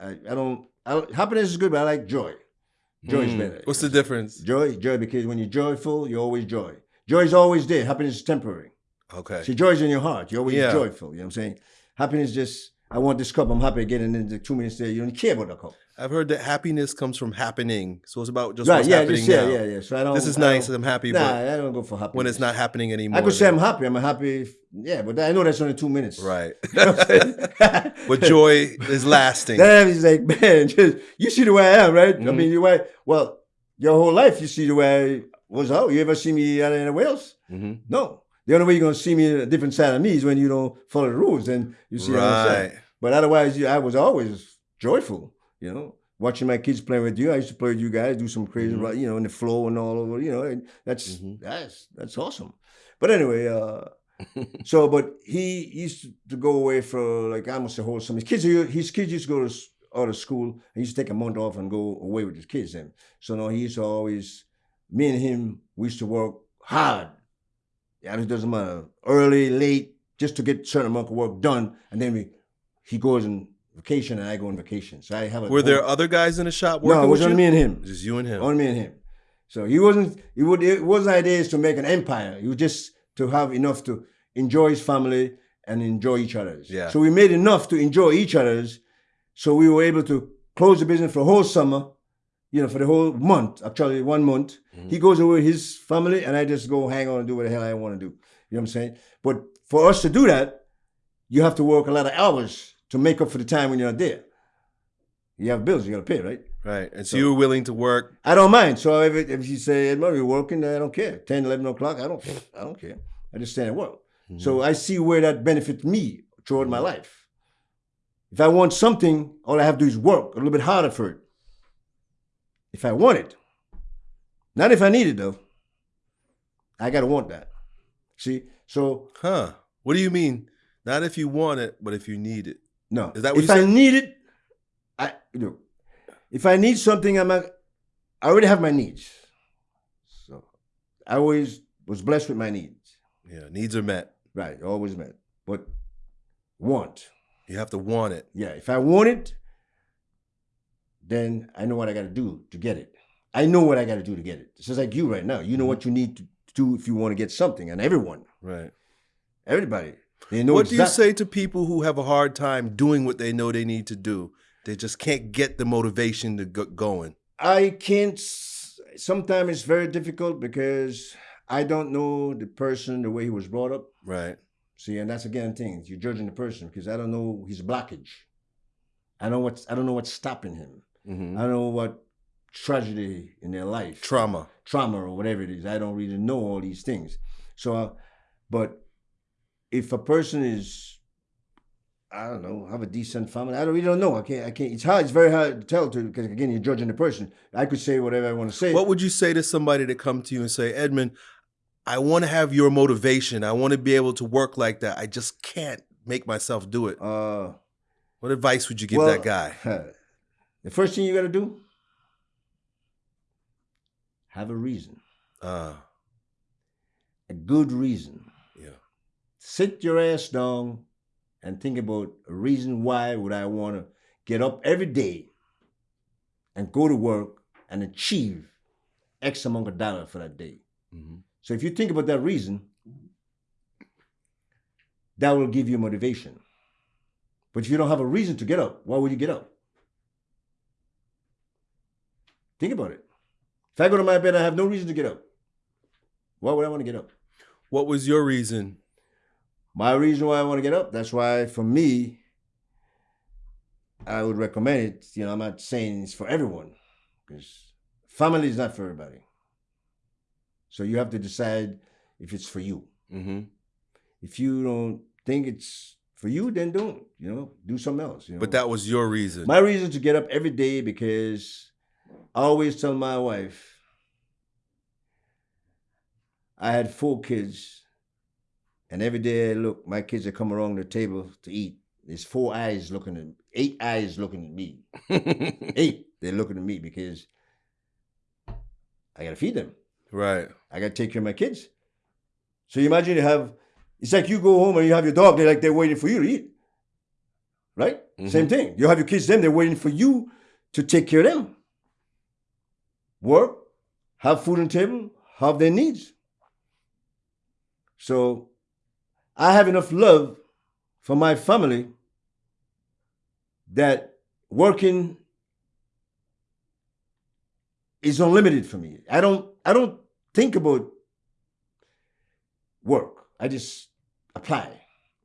I, I don't. I, happiness is good, but I like joy. Joy is Mm. better. What's the difference? Joy, joy, because when you're joyful, you're always joy. Joy is always there. Happiness is temporary. Okay. See, is in your heart. You're always Yeah. joyful. You know what I'm saying? Happiness just, I want this cup. I'm happy getting into two minutes there. You don't care about the cup. I've heard that happiness comes from happening. So it's about just right? what's Yeah, happening just, yeah, now. yeah, yeah. So I don't. This is I nice. I'm happy, Nah, but I don't go for happiness. when it's not happening anymore. I could say I'm happy. I'm happy. Yeah, but I know that's only two minutes. right. You know what I'm saying? but joy is lasting. Then he's like, man, just, you see the way I am, right? I Mhm. mean, you way. Well, your whole life you see the way I was out. You ever see me out anywhere else? Mhm. No. The only way you're gonna see me a different side of me is when you don't follow the rules and you see what I'm saying. Right. But otherwise, I was always joyful, you know, watching my kids playing with you. I used to play with you guys, do some crazy, Mhm. you know, in the flow and all over, you know, and that's Mhm. that's that's awesome. But anyway, uh, so but he used to go away for like almost a whole summer. His kids, his kids used to go to out of school. and He used to take a month off and go away with his kids. Then, so no, he used to always, me and him, we used to work hard. Yeah, it doesn't matter, early, late, just to get certain amount of work done, and then we, he goes on vacation and I go on vacation. So I have a Were there whole- other guys in the shop working no, it was only me and him. Just you and him. Only me and him. So he wasn't. He would. It wasn't ideas to make an empire. He was just to have enough to enjoy his family and enjoy each other's. Yeah. So we made enough to enjoy each other's. So we were able to close the business for a whole summer. You know, for the whole month. Actually, one month. Mhm. He goes away with his family, and I just go hang on and do what the hell I want to do. You know what I'm saying? But for us to do that, you have to work a lot of hours to make up for the time when you're not there. You have bills you got to pay, right? Right. And so, So- you're willing to work. I don't mind. So if, it, if you say, Edmund, you're working, I don't care. 10, 11 o'clock, I don't I don't care. I just stand at work. So I see where that benefits me throughout my life. If I want something, all I have to do is work a little bit harder for it. If I want it. Not if I need it though. I gotta want that. See? So Huh. What do you mean? Not if you want it, but if you need it. No. Is that what if you I need it, I you know, if I need something, I'm not, I already have my needs. So I always was blessed with my needs. Yeah, needs are met. Right, always met. But want. You have to want it. Yeah, if I want it, then I know what I got to do to get it. I know what I got to do to get it. It's just like you right now. You know mm-hmm. what you need to do if you want to get something, and everyone, Right. everybody, they know. what do you say to people who have a hard time doing what they know they need to do? They just can't get the motivation to get going. I can't. Sometimes it's very difficult because I don't know the person the way he was brought up. Right. See, and that's again things you're judging the person because I don't know his blockage. I don't what's I don't know what's stopping him. Hmm I don't know what tragedy in their life, Trauma. trauma or whatever it is. I don't really know all these things. So, uh, but if a person is, I don't know, have a decent family, I don't really don't know. I can't. I can't. It's hard. It's very hard to tell to because again you're judging the person. I could say whatever I want to say. What would you say to somebody to come to you and say, Edmund, I want to have your motivation. I want to be able to work like that. I just can't make myself do it. uh, What advice would you give well, that guy? The first thing you got to do, have a reason, Uh, a good reason. yeah. Sit your ass down and think about a reason why would I want to get up every day and go to work and achieve X amount of dollars for that day. hmm So if you think about that reason, that will give you motivation. But if you don't have a reason to get up, why would you get up? Think about it. If I go to my bed, I have no reason to get up. Why would I want to get up? What was your reason? My reason why I want to get up, that's why for me, I would recommend it. You know, I'm not saying it's for everyone because family is not for everybody. So you have to decide if it's for you. hmm If you don't think it's for you, then don't. You know, do something else. You know? But that was your reason. my reason to get up every day because I always tell my wife I had four kids, and every day I look, my kids that come around the table to eat. There's four eyes looking at eight eyes looking at me. Eight, they're looking at me because I gotta feed them. right. I gotta take care of my kids. So you imagine you have it's like you go home and you have your dog, they're like they're waiting for you to eat. Right? Mm-hmm. Same thing. You have your kids, them, they're waiting for you to take care of them. Work, have food on the table, have their needs. So I have enough love for my family that working is unlimited for me. I don't I don't think about work. I just apply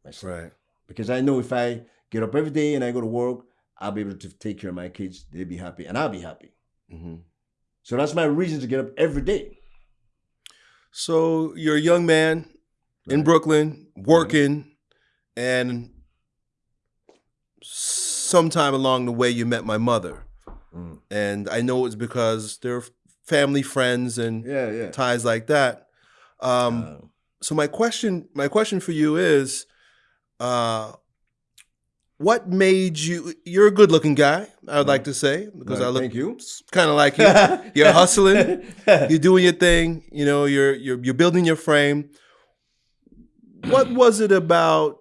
myself Right. because I know if I get up every day and I go to work, I'll be able to take care of my kids. They'll be happy, and I'll be happy. hmm So that's my reason to get up every day. So you're a young man in Brooklyn working, and sometime along the way you met my mother, Mm. and I know it's because they're family friends and Yeah, yeah. ties like that. Um, Uh, so my question, my question for you is, uh, what made you? You're a good-looking guy. I would like to say because I look you. kind of like you. You're hustling. you're doing your thing. You know, you're you're you're building your frame. What was it about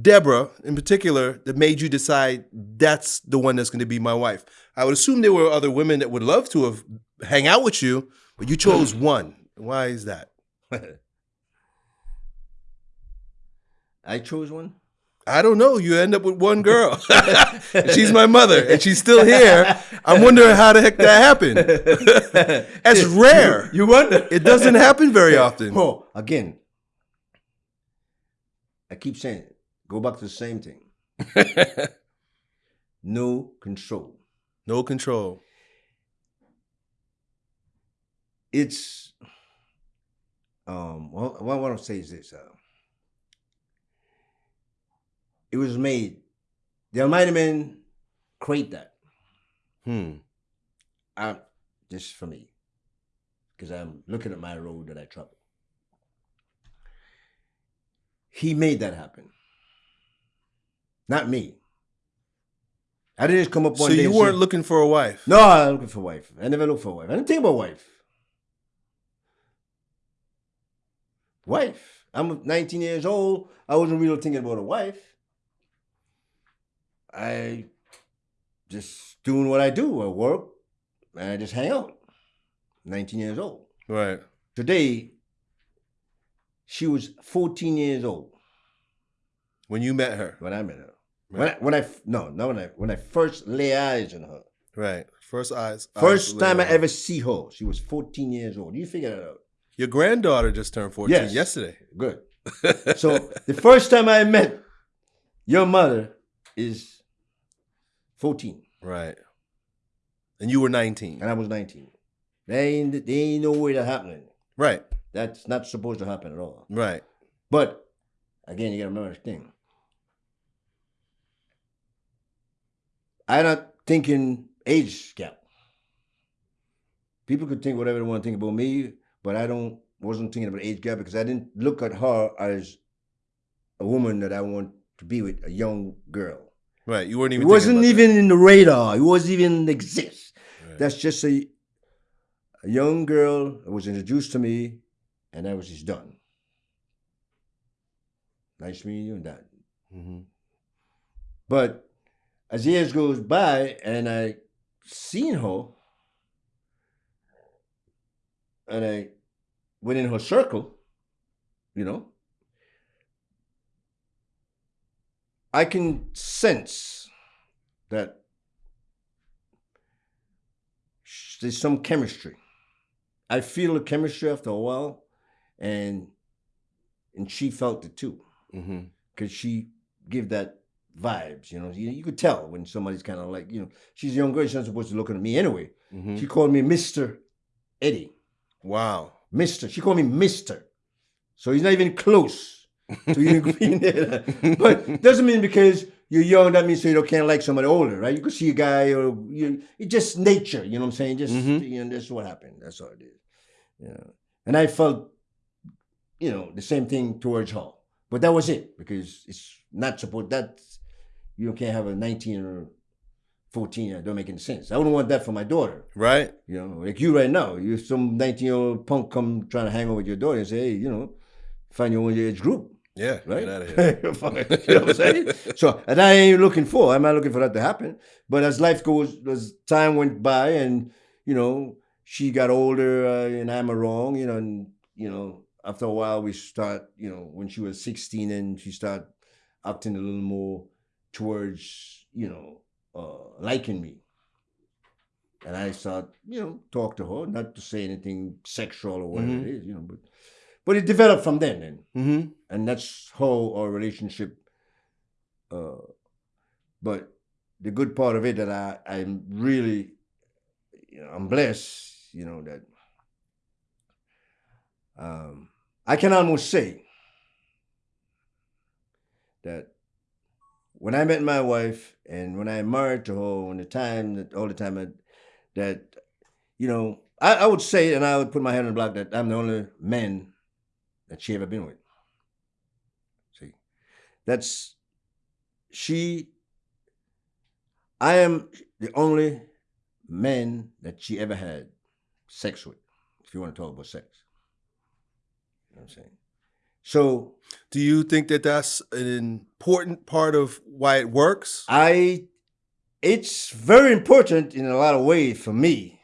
Deborah in particular that made you decide that's the one that's going to be my wife? I would assume there were other women that would love to have hang out with you, but you chose one. Why is that? I chose one. I don't know. You end up with one girl. she's my mother, and she's still here. I'm wondering how the heck that happened. That's rare. You wonder? It doesn't happen very often. Oh, again, I keep saying it. Go back to the same thing. No control. No control. It's um. Well, what I want to say is this. Uh, it was made. The Almighty Man create that. Hmm. I, just for me, because I'm looking at my road that I travel. he made that happen. Not me. I didn't just come up one So day. you weren't say, looking for a wife. No, I was looking for a wife. I never looked for a wife. I didn't think about wife. Wife. I'm 19 years old. I wasn't really thinking about a wife. I just doing what I do. I work and I just hang out. 19 years old. Right. Today, she was 14 years old When you met her. when I met her. When I, when I no, not when I when I first lay eyes on her. Right. First eyes. eyes First laid time I ever see her, she was 14 years old. You figure that out. Your granddaughter just turned 14 Yes. yesterday. Good. So the first time I met your mother is 14, right. And you were 19. and I was 19. There ain't, there ain't no way that happening. Right. That's not supposed to happen at all. Right. But again, you gotta remember this thing. I'm not thinking age gap. People could think whatever they want to think about me, but I don't wasn't thinking about age gap because I didn't look at her as a woman that I want to be with, a young girl. Right. You weren't even. It wasn't even in the radar. It wasn't even exist. Right. That's just a, a young girl that was introduced to me, and that was just done. Nice meeting you and that. Mhm. But as years goes by and I seen her and I went in her circle, you know, I can sense that there's some chemistry. I feel the chemistry after a while, and and she felt it too because she give that vibes. You know, you, you could tell when somebody's kind of like, you know, she's a young girl. She's not supposed to look at me anyway. Mhm. She called me Mister Eddie, Wow. Mister. She called me Mister, so he's not even close even being there. But doesn't mean because you're young that means so you don't can't like somebody older, right? You could see a guy or you, it's just nature. You know what I'm saying? Just Mhm. you know, that's what happened. That's all it is. You know, and I felt, you know, the same thing towards her. But that was it because it's not supposed that you can't have a 19 or 14 that don't make any sense. I wouldn't want that for my daughter. Right. You know, like you right now, you some 19 year old punk come trying to hang out with your daughter and say, hey, you know, find your own age group, Yeah. right? Get out of here. you know what I'm saying? So, and I ain't looking for. I'm not looking for that to happen. But as life goes, as time went by, and you know, she got older, uh, and I'm wrong, you know, and you know, after a while, we start, you know, when she was 16, and she started acting a little more towards, you know, uh, liking me. And I start, you know, talk to her, not to say anything sexual or whatever Mhm. it is, you know, but but it developed from then. Then Mm-hmm. And that's how our relationship uh but the good part of it that i i'm really you know i'm blessed you know that um i can almost say that when i met my wife and when i married to her when the time that all the time that, that you know I, I would say and i would put my hand on the block that i'm the only man that she ever been with that's she. I am the only man that she ever had sex with. If you want to talk about sex, you know what I'm saying. So Do you think that that's an important part of why it works? I, it's very important in a lot of ways for me.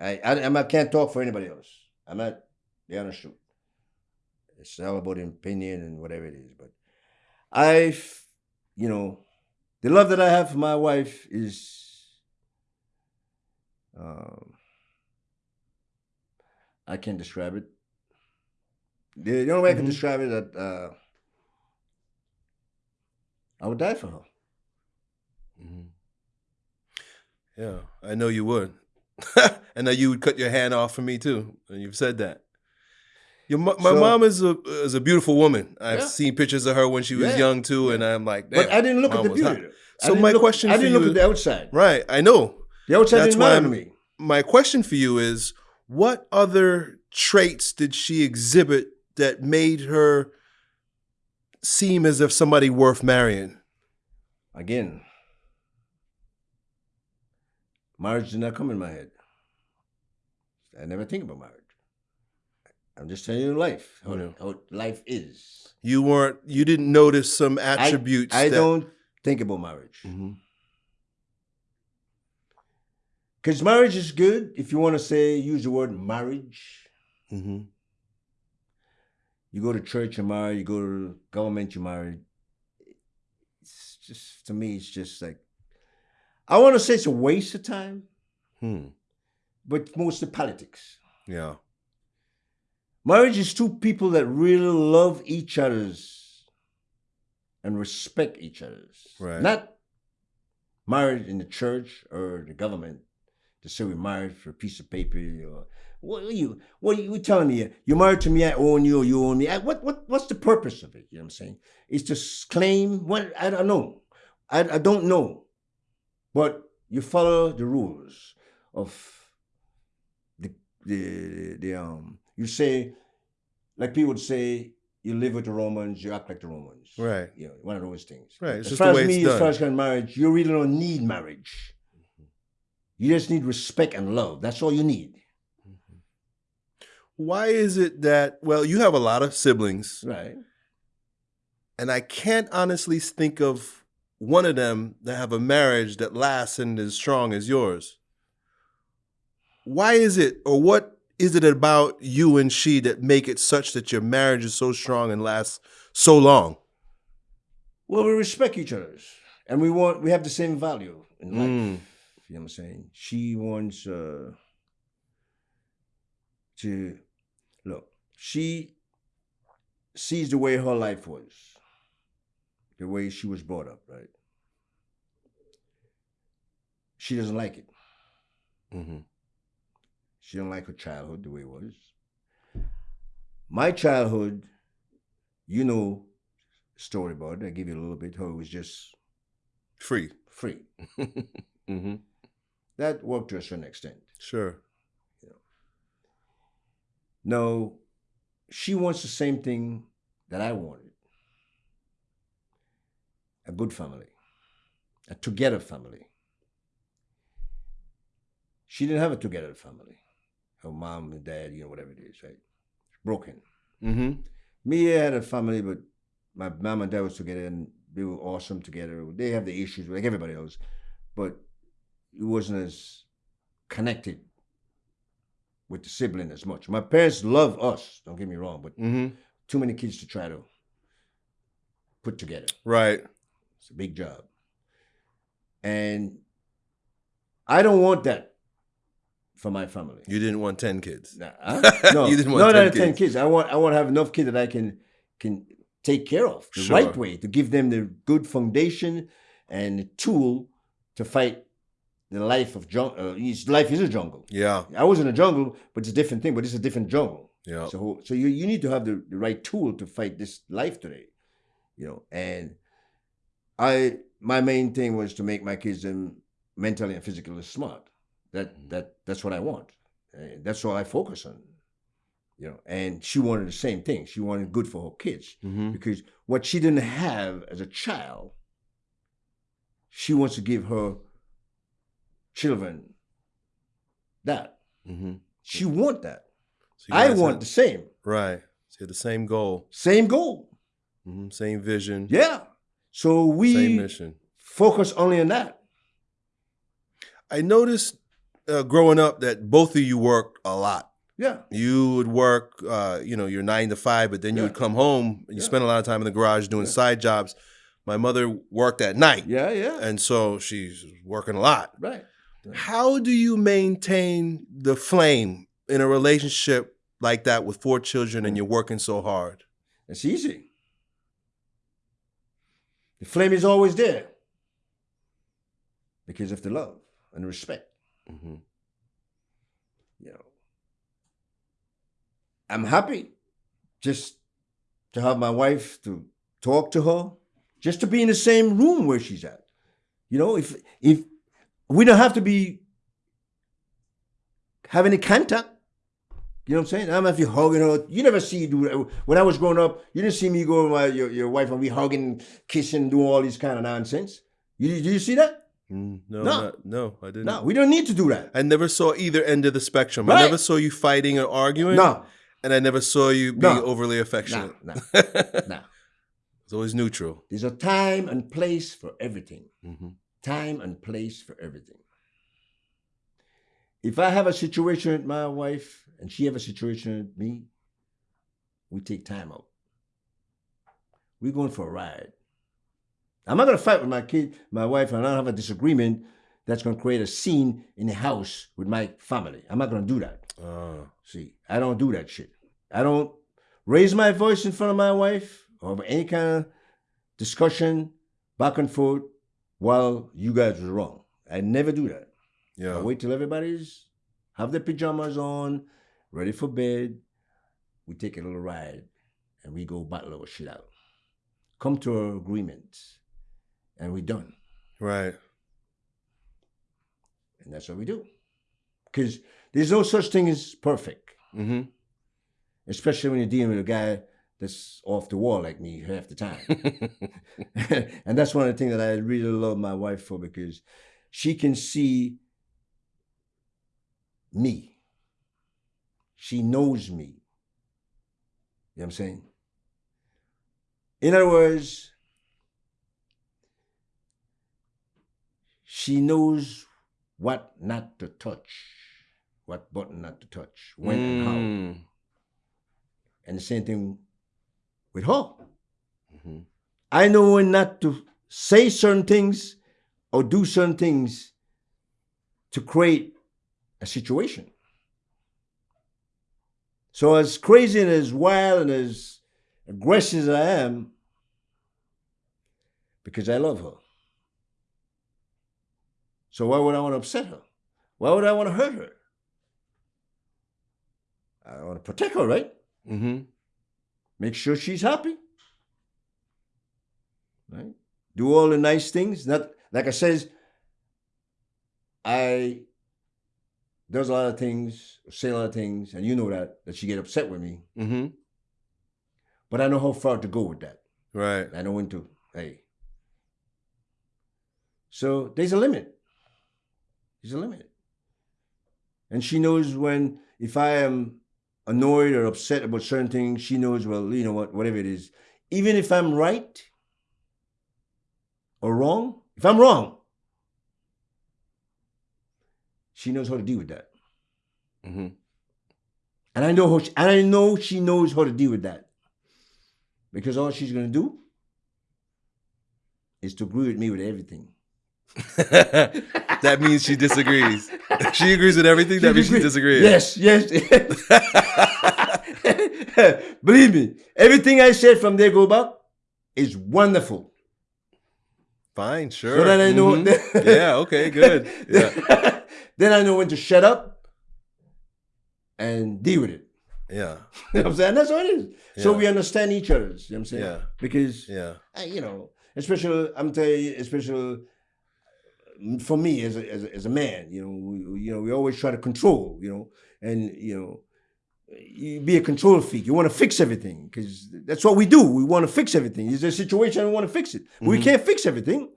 I I, I can't talk for anybody else. I'm not the honest truth. It's all about opinion and whatever it is. But I, you know, the love that I have for my wife is, um, I can't describe it. The, the only way I can Mhm. describe it that uh, I would die for her. Mhm. Yeah, I know you would. and know you would cut your hand off for me too, and you've said that. Your my So- mom is a is a beautiful woman. I've Yeah. seen pictures of her when she was Yeah. young too, and I'm like, But I didn't look at the beauty. hot. though. I So my look- question I for didn't you look is- at the outside. Right, I know. The outside That's didn't why matter to I'm- me. My question for you is, what other traits did she exhibit that made her seem as if somebody worth marrying? Again, marriage did not come in my head. I never think about marriage. I'm just telling you life, how, Yeah. how life is. You weren't. You didn't notice some attributes. I, that- don't think about marriage. Because marriage is good if you want to say, use the word marriage. Mhm. You go to church, you're married. You go to government, you're married. It's just, to me, it's just like, I want to say it's a waste of time, Hmm. but mostly politics. Yeah. Marriage is two people that really love each other's and respect each other's. Right. Not married in the church or the government to say we're married for a piece of paper or what are you what are you telling me? You're married to me, I own you, or you own me. I, what what what's the purpose of it? You know what I'm saying? It's to claim what I don't know. I, I don't know. But you follow the rules of the the the um you say like people would say you live with the Romans, you act like the Romans. Right. You know, one of those things. Right, it's as just far the as me, as far as kind of marriage, you really don't need marriage. You just need respect and love. That's all you need. Mm-hmm. Why is it that? Well, you have a lot of siblings, Right. and I can't honestly think of one of them that have a marriage that lasts and is strong as yours. Why is it, or what is it about you and she that make it such that your marriage is so strong and lasts so long? Well, we respect each other's, and we want we have the same value in life. Mm. You know what I'm saying? She wants uh, to look. She sees the way her life was, the way she was brought up. Right? She doesn't like it. hmm She didn't like her childhood the way it was. My childhood, you know, story about it. I give you a little bit. How it was just Free. free. hmm That worked to a certain extent. Sure. No, she wants the same thing that I wanted. A good family, a together family. She didn't have a together family. Her mom and dad, you know, whatever it is, right? Broken. Mm-hmm. Me, I had a family, but my mom and dad was together and they were awesome together. They have the issues like everybody else, but it wasn't as connected with the sibling as much. My parents love us, don't get me wrong, but mm-hmm. too many kids to try to put together. Right. It's a big job. And I don't want that for my family. You didn't want 10 kids. Nah, huh? No, You didn't want not 10 out of ten kids. kids. I want I want to have enough kids that I can can take care of the Sure. right way to give them the good foundation and the tool to fight the life of jungle. Uh, life is a jungle. Yeah. I was in a jungle, but it's a different thing. But it's a different jungle. Yeah. So so you you need to have the, the right tool to fight this life today, you know. And I my main thing was to make my kids um, mentally and physically smart. That that that's what I want. And that's all I focus on, you know. And she wanted the same thing. She wanted good for her kids hmm because what she didn't have as a child, she wants to give her children that. hmm She want that. So I want have- the same. right. So the same goal, Same goal. hmm same vision, Yeah. So we same mission. focus only on that. I noticed uh, growing up that both of you worked a lot. Yeah. You would work, uh, you know, your nine to five, but then you Yeah. would come home and you Yeah. spend a lot of time in the garage doing Yeah. side jobs. My mother worked at night, Yeah, yeah. and so she's working a lot. right. How do you maintain the flame in a relationship like that with four children and you're working so hard? It's easy. The flame is always there because of the love and respect. Hmm You know, I'm happy just to have my wife to talk to her, just to be in the same room where she's at. You know, if if we don't have to be have any contact, You know what I'm saying? I am not hugging her. You never see do. When I was growing up, you didn't see me go with my, your, your wife and we hugging, kissing, doing all these kind of nonsense. You, did you see that? Mm, no, No. not- no, I didn't. No, we don't need to do that. I never saw either end of the spectrum. Right. I never saw you fighting or arguing. No, And I never saw you being No. overly affectionate. no, affectionate. no, it's always neutral. There's a time and place for everything. Mm-hmm. Time and place for everything. If I have a situation with my wife and she have a situation with me, we take time out. We're going for a ride. I'm not gonna fight with my kid, my wife, and I don't have a disagreement that's gonna create a scene in the house with my family. I'm not gonna do that. Oh, See, I don't do that shit. I don't raise my voice in front of my wife or any kind of discussion back and forth while you guys was wrong. I never do that. yeah. I wait till everybody's have their pajamas on, ready for bed. We take a little ride and we go battle our shit out. Come to an agreement and we're done. Right. And that's what we do. Because there's no such thing as perfect. hmm especially when you're dealing with a guy that's off the wall like me half the time. and that's one of the things that I really love my wife for because she can see me. She knows me. You know what I'm saying? In other words, she knows what not to touch, what button not to touch, when and how. Mm. And the same thing with her. Mhm. I know when not to say certain things or do certain things to create a situation. So, as crazy and as wild and as aggressive as I am, because I love her. So, why would I want to upset her? Why would I want to hurt her? I want to protect her, right? Mm-hmm. Make sure she's happy. Right? Do all the nice things. Not like I says, I does a lot of things, say a lot of things, and you know that that she get upset with me. Mm-hmm. But I know how far to go with that. Right. I know when to hey. So there's a limit. There's unlimited. And she knows when if I am annoyed or upset about certain things, she knows, well, you know what, whatever it is, even if I'm right or wrong, if I'm wrong, she knows how to deal with that. hmm And I know how she, and I know she knows how to deal with that. Because all she's gonna do is to agree with me with everything. that means she disagrees. she agrees with everything. That means she disagrees. Yes, yes. Believe me, everything I said from there go back is wonderful. Fine. Sure. So then I know. Mhm. yeah. Okay. Good. Yeah. then I know when to shut up and deal with it. Yeah. You know what I'm saying? That's what it is. So we understand each other's. You know what I'm saying? Yeah. Because Yeah. I- you know, especially I'm telling you, especially for me as a, as a, as a man, you know, we, you know, we always try to control, you know, and you know, you be a control freak. You want to fix everything because that's what we do. We want to fix everything. Is there a situation we want to fix it? We Mhm. can't fix everything.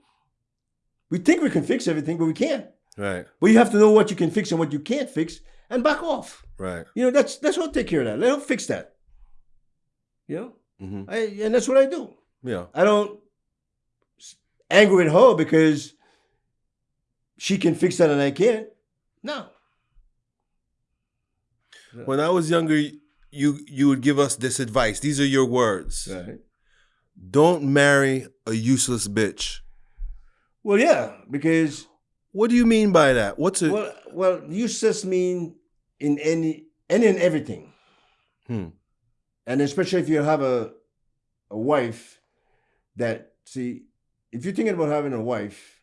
We think we can fix everything, but we can't. Right. But you have to know what you can fix and what you can't fix, and back off. Right. You know, that's that's what take care of that. Let them fix that. You know, hmm I, and that's what I do. Yeah. I don't angry at her because she can fix that and I can't. No. When I was younger, you you would give us this advice. These are your words. Right. Don't marry a useless bitch. Well, yeah, because What do you mean by that? What's it? well, well, useless mean in any any and everything, Hmm. and especially if you have a a wife that see, if you're thinking about having a wife,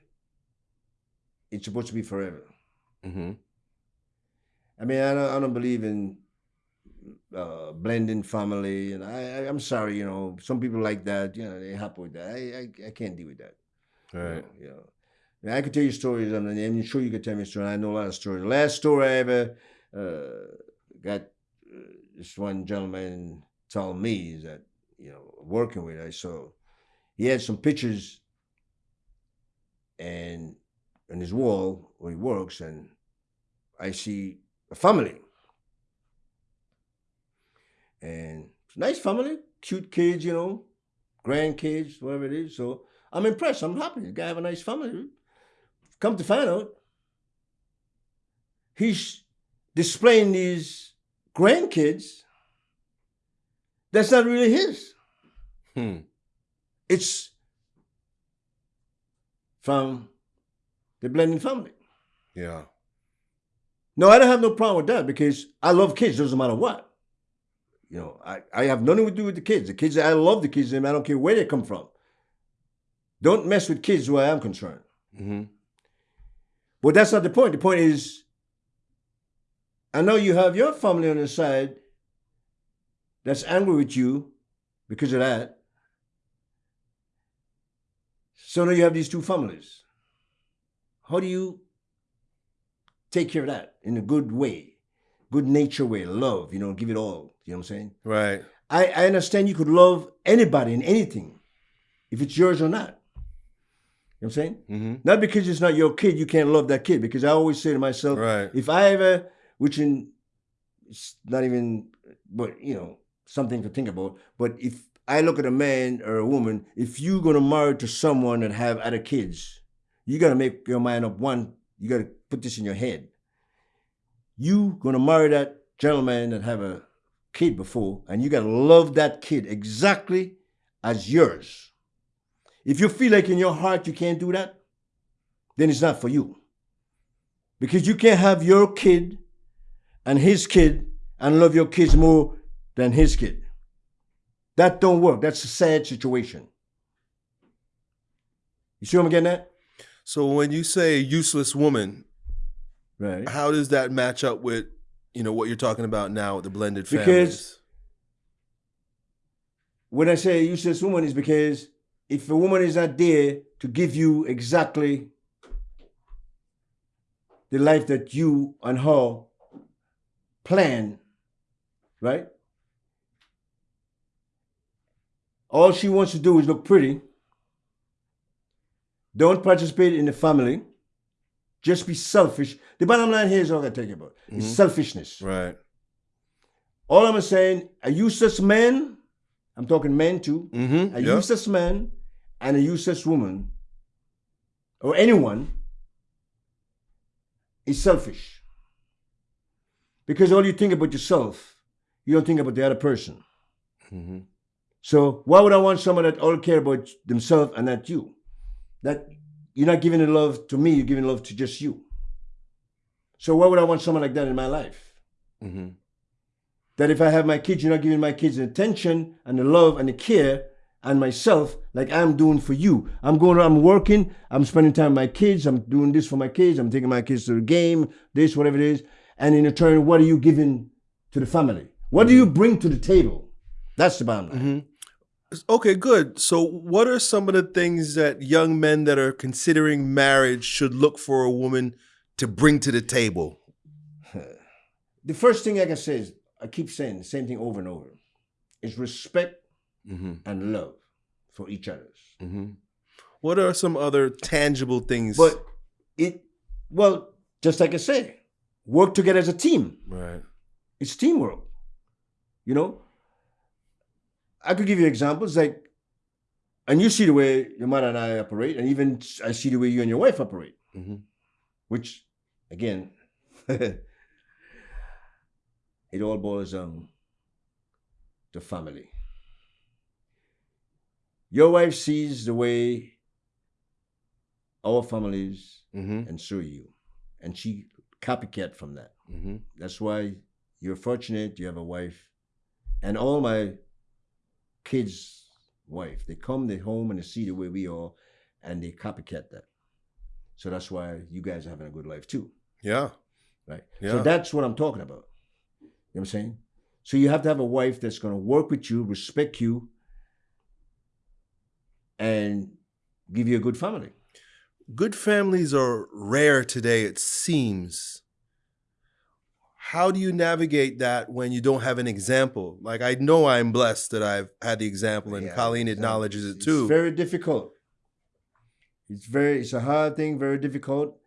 it's supposed to be forever. hmm I mean, I don't, I don't believe in uh, blending family, and I, I, I'm sorry, you know, some people like that, you know, they're happy with that. I, I, I can't deal with that. you Right. know, You know, I could tell you stories, and I'm sure you could tell me stories. I know a lot of stories. The last story I ever uh, got uh, this one gentleman told me that you know working with I saw he had some pictures and on his wall where he works and I see a family and it's a nice family, cute kids, you know, grandkids, whatever it is. So I'm impressed. I'm happy. The guy have a nice family. Come to find out, he's displaying these grandkids that's not really his. Hmm. It's from the blending family. Yeah. No, I don't have no problem with that because I love kids, doesn't matter what. You know, I, I have nothing to do with the kids. The kids, I love the kids, and I don't care where they come from. Don't mess with kids where I'm concerned. Mm-hmm. But that's not the point. The point is, I know you have your family on the side that's angry with you because of that. So now you have these two families. How do you take care of that in a good way, good nature way, love, you know, give it all. You know what I'm saying? Right. I, I understand you could love anybody and anything if it's yours or not. You know what I'm saying? Mm-hmm. Not because it's not your kid, you can't love that kid. Because I always say to myself, Right. if I ever, which in, it's not even, but you know, something to think about. But if I look at a man or a woman, if you're gonna marry to someone and have other kids, you gotta make your mind up. One, you gotta put this in your head. You gonna marry that gentleman that have a kid before, and you gotta love that kid exactly as yours. If you feel like in your heart you can't do that, then it's not for you. Because you can't have your kid and his kid and love your kids more than his kid. That don't work. That's a sad situation. You see what I'm getting at? So when you say useless woman, Right. how does that match up with you know what you're talking about now with the blended Because- families? When I say useless woman is because if a woman is not there to give you exactly the life that you and her plan, right? All she wants to do is look pretty. Don't participate in the family. Just be selfish. The bottom line here is all I you about. It's Mhm. selfishness. Right. All I'm saying, a useless man, I'm talking men too, Mm-hmm. a useless man and a useless woman, or anyone, is selfish. Because all you think about yourself, you don't think about the other person. Mm-hmm. So why would I want someone that all care about themselves and not you? That you're not giving the love to me, you're giving love to just you. So why would I want someone like that in my life? Mm-hmm. that if I have my kids, you're not giving my kids the attention and the love and the care and myself like I'm doing for you. I'm going, I'm working, I'm spending time with my kids, I'm doing this for my kids, I'm taking my kids to the game, this, whatever it is. And in return, what are you giving to the family? What do you bring to the table? That's the bottom line. Mm-hmm. Okay, good. So, what are some of the things that young men that are considering marriage should look for a woman to bring to the table? The first thing I can say is, I keep saying the same thing over and over, is respect Mm-hmm. and love for each other. Mm-hmm. What are some other tangible things? But it, well, just like I say, work together as a team. right. It's teamwork. You know? I could give you examples like, and you see the way your mother and I operate, and even I see the way you and your wife operate, Mm-hmm. which, again, it all boils down to family. Your wife sees the way our families Mm-hmm. and so you, and she copycat from that. Mm-hmm. That's why you're fortunate you have a wife. And all my kids' wife, they come, they home and they see the way we are and they copycat that. So that's why you guys are having a good life too. Yeah. Right. Yeah. So that's what I'm talking about. You know what I'm saying? So you have to have a wife that's gonna work with you, respect you, and give you a good family. Good families are rare today, it seems. How do you navigate that when you don't have an example? Like I know I'm blessed that I've had the example, and Yeah, Colleen it's, acknowledges it it's too. very difficult. It's very it's a hard thing, very difficult.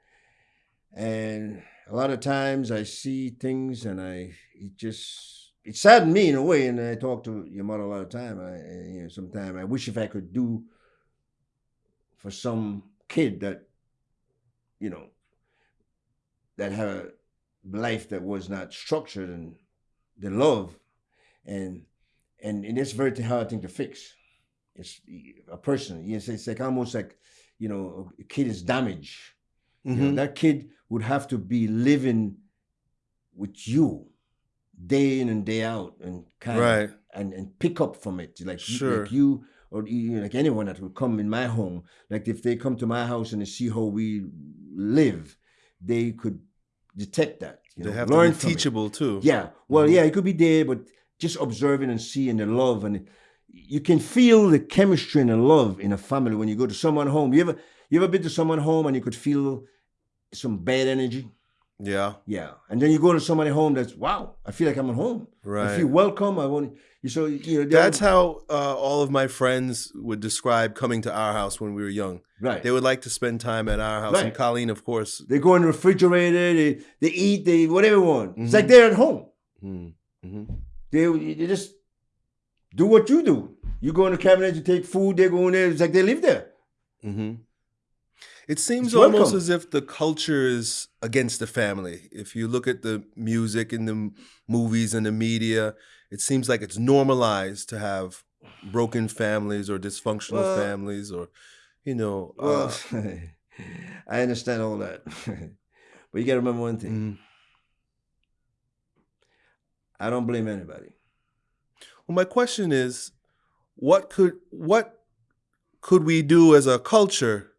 And a lot of times I see things and I it just it saddened me in a way. And I talk to your mother a lot of time. I and, you know sometimes I wish if I could do for some kid that you know that had a life that was not structured and the love and and, and it's very hard thing to fix. It's a person. Yes, it's like almost like you know a kid is damaged. You know, Mhm. that kid would have to be living with you day in and day out and kind Right. of and, and pick up from it. Like, Sure. like you or you, like anyone that would come in my home, like if they come to my house and they see how we live, they could detect that. You They know, have learn to be it. teachable too. Yeah. Well, Mhm. yeah, it could be there, but just observing and seeing the love and you can feel the chemistry and the love in a family when you go to someone home. You ever you ever been to someone home and you could feel some bad energy? Yeah. Yeah. And then you go to somebody home that's wow, I feel like I'm at home. Right. I feel welcome. I want you so you know That's how uh, all of my friends would describe coming to our house when we were young. right. They would like to spend time at our house, Right. and Colleen, of course. They go in the refrigerator, they, they eat, they whatever they want. It's Mhm. like they're at home. Mm-hmm. They, they just do what you do. You go in the cabinet, you take food, they go in there, it's like they live there. Mm-hmm. It seems almost as if the culture is against the family. If you look at the music and the movies and the media, it seems like it's normalized to have broken families or dysfunctional Well- families or, you know. Well, uh, I understand all that. but you got to remember one thing. mm. I don't blame anybody. Well, my question is, what could what could we do as a culture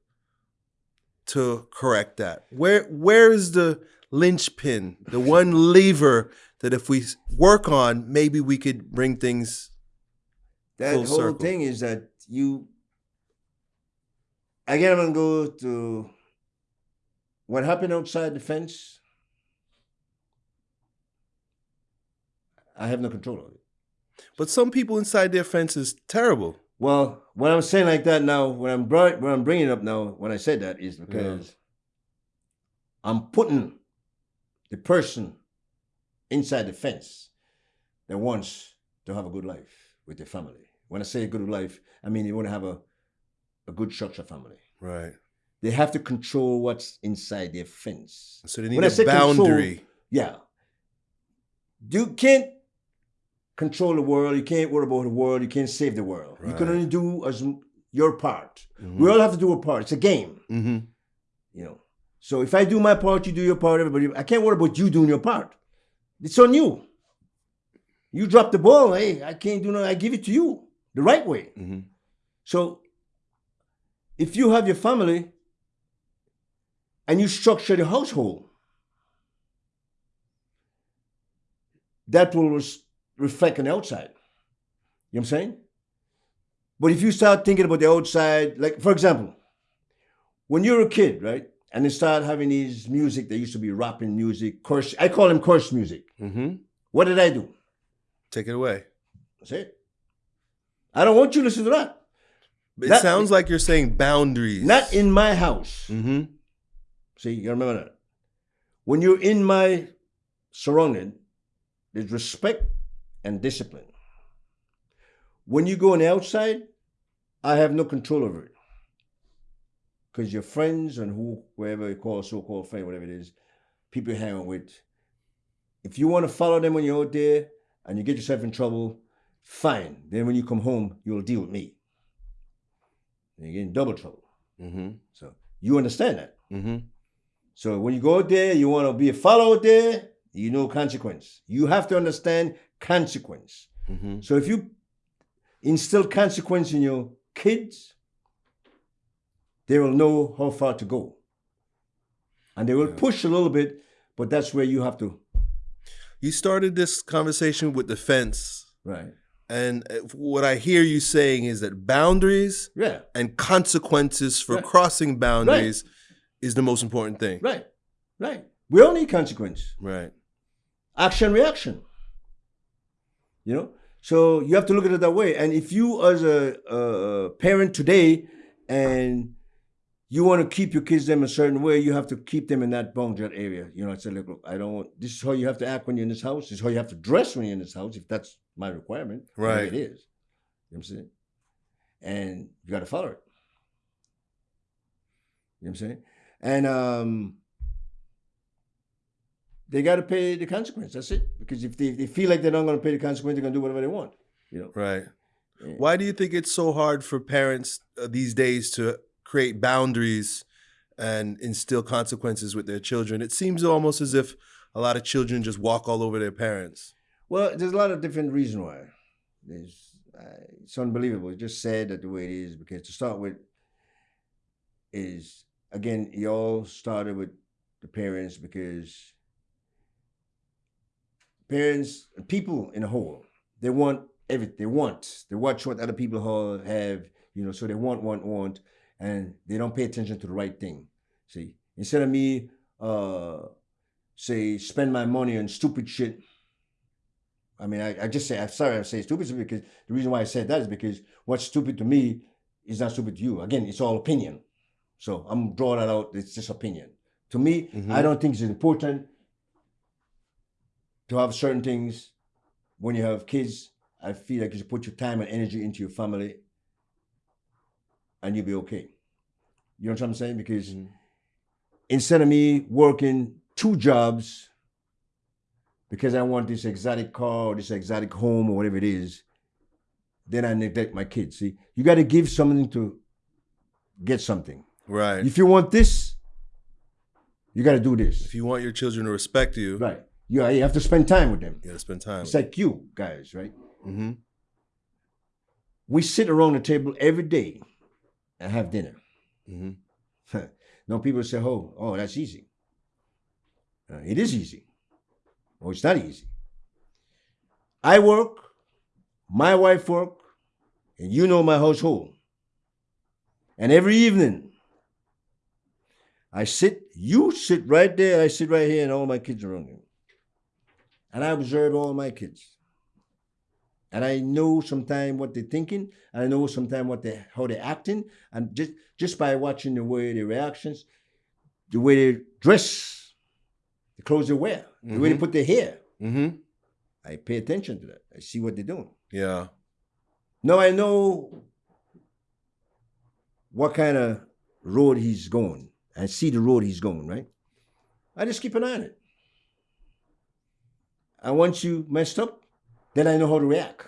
to correct that? Where where is the linchpin, the one lever that if we work on, maybe we could bring things. That whole circle. thing is that you. Again, I'm to go to what happened outside the fence. I have no control of it. But some people inside their fence is terrible. Well, when I'm saying like that now, when I'm brought, when I'm bringing it up now, when I said that is because I'm putting the person inside the fence that wants to have a good life with their family. When I say a good life, I mean they want to have a, a good structure family. Right. They have to control what's inside their fence. So they need When a say control- boundary. Yeah. You can't control the world. You can't worry about the world. You can't save the world. You can only do as your part. Mhm. We all have to do a part. It's a game, hmm you know. So if I do my part, you do your part. Everybody, I can't worry about you doing your part. It's on you. You drop the ball. Hey, I can't do nothing. I give it to you the right way. hmm So if you have your family and you structure the household, that will res- reflect on the outside. You know what I'm saying? But if you start thinking about the outside, like for example, when you're a kid, right? And they start having these music, they used to be rapping music, curse. I call them curse music. hmm What did I do? Take it away. That's it. I don't want you to listen to that. It That- sounds like you're saying boundaries. Not in my house. hmm See, you remember that. When you're in my surrounding, there's respect and discipline. When you go on the outside, I have no control over it. Because your friends and who whoever you call so-called friend, whatever it is, people you hang out with, if you want to follow them when you're out there and you get yourself in trouble, fine. Then when you come home, you'll deal with me. And you get in double trouble. hmm So you understand that. hmm So when you go out there, you want to be a follower there, you know consequence. You have to understand consequence. hmm So if you instill consequence in your kids, they will know how far to go. And they will Yeah. push a little bit, but that's where you have to. You started this conversation with the fence. Right. And uh, what I hear you saying is that boundaries Yeah. and consequences for Right. crossing boundaries is the most important thing. Right. Right. We all need consequence. Right. action reaction. You know, so you have to look at it that way. And if you, as a, a parent today, and you want to keep your kids them a certain way, you have to keep them in that boundary area. You know, I said, look, look, I don't want. This is how you have to act when you're in this house. This is how you have to dress when you're in this house. If that's my requirement, Right. It is. You know what I'm saying? And you got to follow it. You know what I'm saying? And um, they got to pay the consequence. That's it. Because if they, if they feel like they're not going to pay the consequence, they're going to do whatever they want. You know. Right. Yeah. Why do you think it's so hard for parents uh, these days to create boundaries and instill consequences with their children? It seems almost as if a lot of children just walk all over their parents. Well, there's a lot of different reasons why. There's, uh, it's unbelievable. It's just sad that the way it is because to start with, is again, it all started with the parents because parents, people in a whole, they want everything. They want. They watch what other people have, you know, so they want, want, want, and they don't pay attention to the right thing. See, instead of me, uh, say, spend my money on stupid shit. I mean, I, I just say, I'm sorry I say stupid because the reason why I said that is because what's stupid to me is not stupid to you. Again, it's all opinion. So I'm drawing that out. It's just opinion. To me, Mhm. I don't think it's important to have certain things when you have kids. I feel like you should put your time and energy into your family and you'll be okay. You know what I'm saying? Because Mhm. instead of me working two jobs because I want this exotic car or this exotic home or whatever it is, then I neglect my kids. See, you got to give something to get something. Right. If you want this, you got to do this. If you want your children to respect you, Right. You, you have to spend time with them. you gotta spend time. It's like you guys, right? hmm We sit around the table every day and have dinner. hmm no, people say, "Oh, oh, that's easy." Uh, it is easy. Well, it's not easy. I work, my wife work, and you know my household. And every evening, I sit, you sit right there, I sit right here, and all my kids around you. And I observe all my kids. And I know sometimes what they're thinking, and I know sometimes what they how they're acting, and just just by watching the way their reactions, the way they dress, the clothes they wear, the way they Mhm. put their hair, hmm I pay attention to that. I see what they're doing. Yeah. Now I know what kind of road he's going. I see the road he's going, right? I just keep an eye on it. And once you messed up, then I know how to react.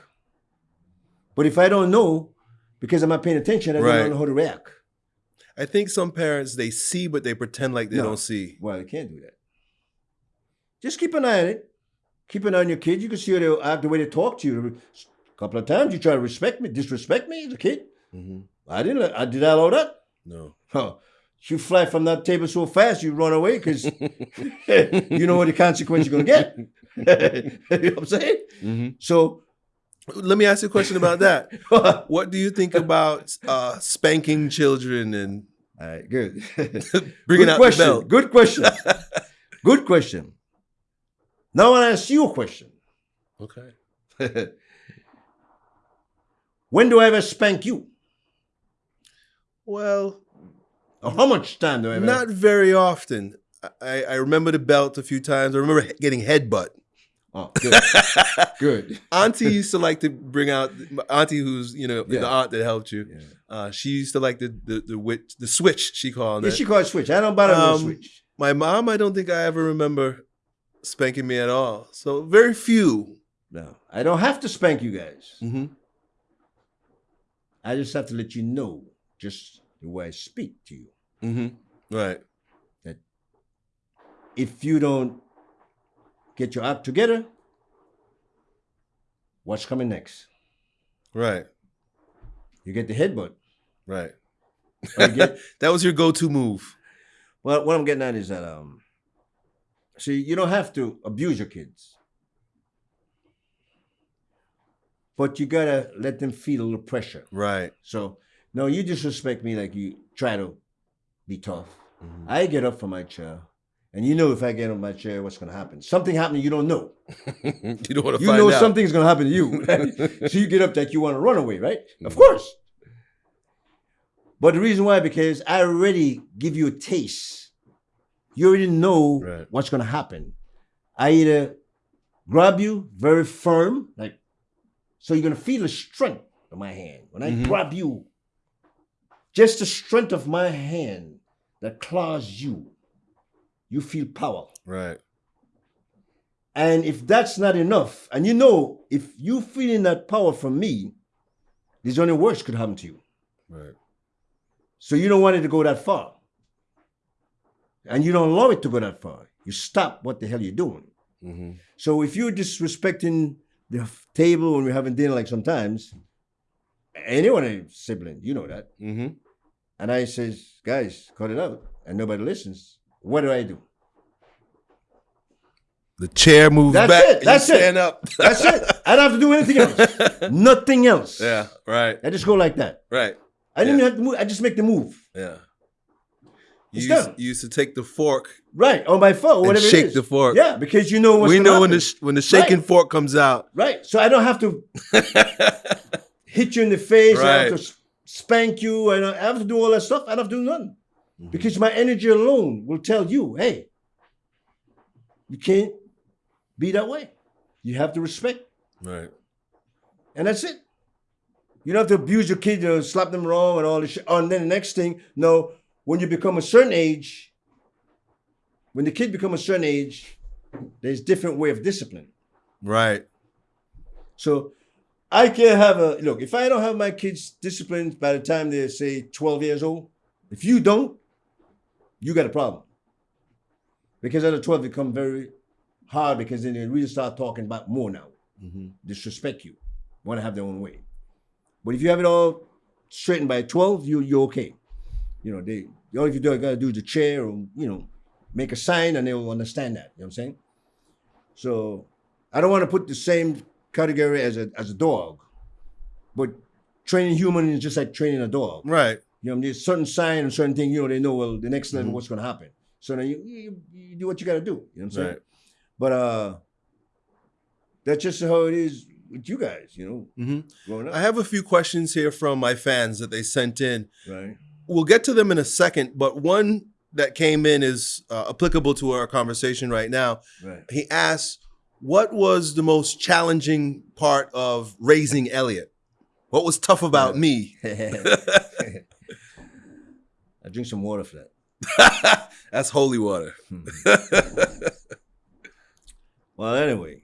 But if I don't know, because I'm not paying attention, I Right. don't know how to react. I think some parents they see but they pretend like they No. don't see. Well, they can't do that. Just keep an eye on it. Keep an eye on your kids. You can see how they act, the way they talk to you. A couple of times you try to respect me, disrespect me as a kid. hmm I didn't. I did I allow that. No. Huh. You fly from that table so fast, you run away because you know what the consequence you're gonna get. you know what I'm saying? hmm So, Let me ask you a question about that. What do you think about uh, spanking children and right, good. bringing good out question. the belt? Good question. good question. Now I want to ask you a question. Okay. when do I ever spank you? Well, how much time do I ever? not very often. I, I remember the belt a few times. I remember getting headbutt. Oh, good. good. Auntie used to like to bring out Auntie, who's you know Yeah. the aunt that helped you. Yeah. Uh, she used to like the the the, wit, the switch. She called Yeah, it. she called switch. I don't bother no Um, switch. My mom, I don't think I ever remember spanking me at all. So very few. No, I don't have to spank you guys. hmm I just have to let you know just the way I speak to you. Hmm Right. if you don't get your act together, what's coming next? Right. You get the headbutt. Right. Get- that was your go-to move. well, what I'm getting at is that um, see, you don't have to abuse your kids, but you gotta let them feel a little pressure. Right. So, no, you disrespect me like you try to be tough. Mhm. I get up for my chair. And you know if I get on my chair, what's gonna happen. Something happened you don't know. you don't want to You know out. something's gonna happen to you. right? so you get up like you want to run away, right? Of Mhm. course. But the reason why, because I already give you a taste. You already know Right. what's gonna happen. I either grab you very firm, like so you're gonna feel the strength of my hand. When I Mhm. grab you, just the strength of my hand that claws you, you feel power. Right. And if that's not enough, and you know, if you feeling that power from me, there's only worse could happen to you. Right. So you don't want it to go that far. And you don't allow it to go that far. You stop what the hell you're doing. hmm So if you're disrespecting the table when we're having dinner, like sometimes, anyone a sibling, you know that. hmm And I says, guys, cut it out, and nobody listens. What do I do? The chair moves That's back. it. That's it. stand up. That's it. I don't have to do anything else. Nothing else. yeah. Right. I just go like that. Right. I didn't Yeah. have to move. I just make the move. Yeah. You used, done. you used to take the fork Right. On my phone, whatever shake it is. the fork. Yeah, because you know what's we know when the when the shaking Right. fork comes out. Right. So I don't have to hit you in the face. I have Right. Spank you. and I have to do all that stuff. I don't have to do nothing. Mhm. Because my energy alone will tell you, hey, you can't be that way. You have to respect. Right. And that's it. You don't have to abuse your kid, you know, slap them wrong and all this shit. Oh, and then the next thing, no, when you become a certain age, when the kid become a certain age, there's different way of discipline. Right. So I can't have a look. If I don't have my kids disciplined by the time they're say 12 years old, if you don't, you got a problem. Because at the 12 they become very hard because then they really start talking about more now. hmm disrespect you, want to have their own way. But if you have it all straightened by 12, you, you're okay. You know, they all you do, you gotta do is the chair or, you know, make a sign and they will understand that. You know what I'm saying? So I don't want to put the same category as a as a dog, but training human is just like training a dog. Right. You know, there's certain sign and certain thing, you know, they know, well, the next level, Mhm. what's going to happen. So then you, you, you do what you got to do. You know what I'm saying? Right. But uh, that's just how it is with you guys, you know, mm -hmm. growing up. I have a few questions here from my fans that they sent in. right. We'll get to them in a second, but one that came in is uh, applicable to our conversation right now. Right. He asks, "What was the most challenging part of raising Elliott? What was tough about me?" I drink some water for that. That's holy water. Well, anyway,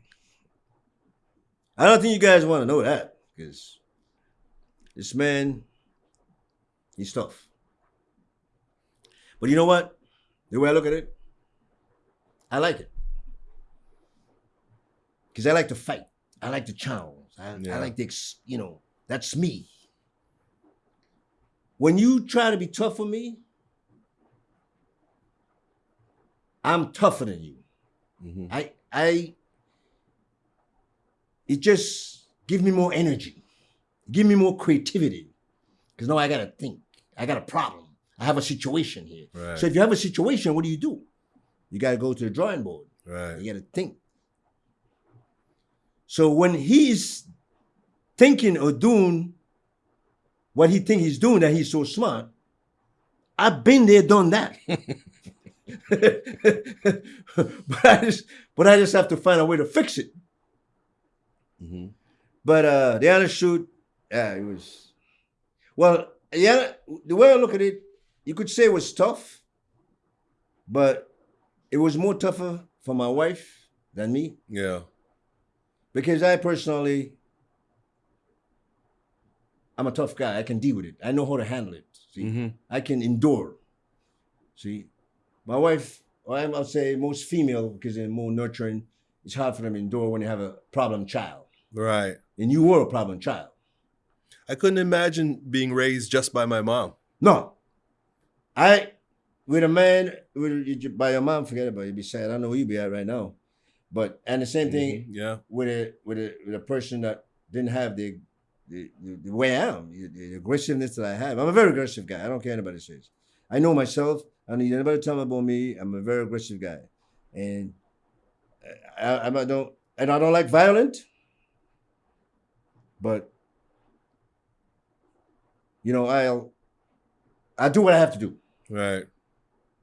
I don't think you guys want to know that because this man, he's tough. But you know what? The way I look at it, I like it because I like to fight. I like to challenge. I, Yeah. I like the, ex- you know, that's me. When you try to be tough for me, I'm tougher than you. Mhm. I I it just give me more energy. Give me more creativity. Because now I gotta think. I got a problem. I have a situation here. Right. So if you have a situation, what do you do? You gotta go to the drawing board. right. You gotta think. So when he's thinking or doing what he think he's doing, that he's so smart, I've been there, done that. but I just but I just have to find a way to fix it. hmm But uh the honest shoot, yeah, it was well, yeah, the way I look at it, you could say it was tough, but it was more tougher for my wife than me Yeah. Because I personally I'm a tough guy. I can deal with it. I know how to handle it. See, hmm I can endure. See, my wife, or I'm- I'll say most female, because they're more nurturing, it's hard for them to endure when they have a problem child. Right. And you were a problem child. I couldn't imagine being raised just by my mom. No. I, with a man, with, by your mom, forget about it. You'd be sad. I don't know where you'd be at right now. But, and the same thing Mhm. Yeah. with a, with a, with a person that didn't have the, the, the, the way I am, the, the aggressiveness that I have. I'm a very aggressive guy. I don't care anybody says. I know myself. I don't need anybody to tell me about me. I'm a very aggressive guy, and I, I, I don't and I don't like violent, but you know I'll I do what I have to do, Right.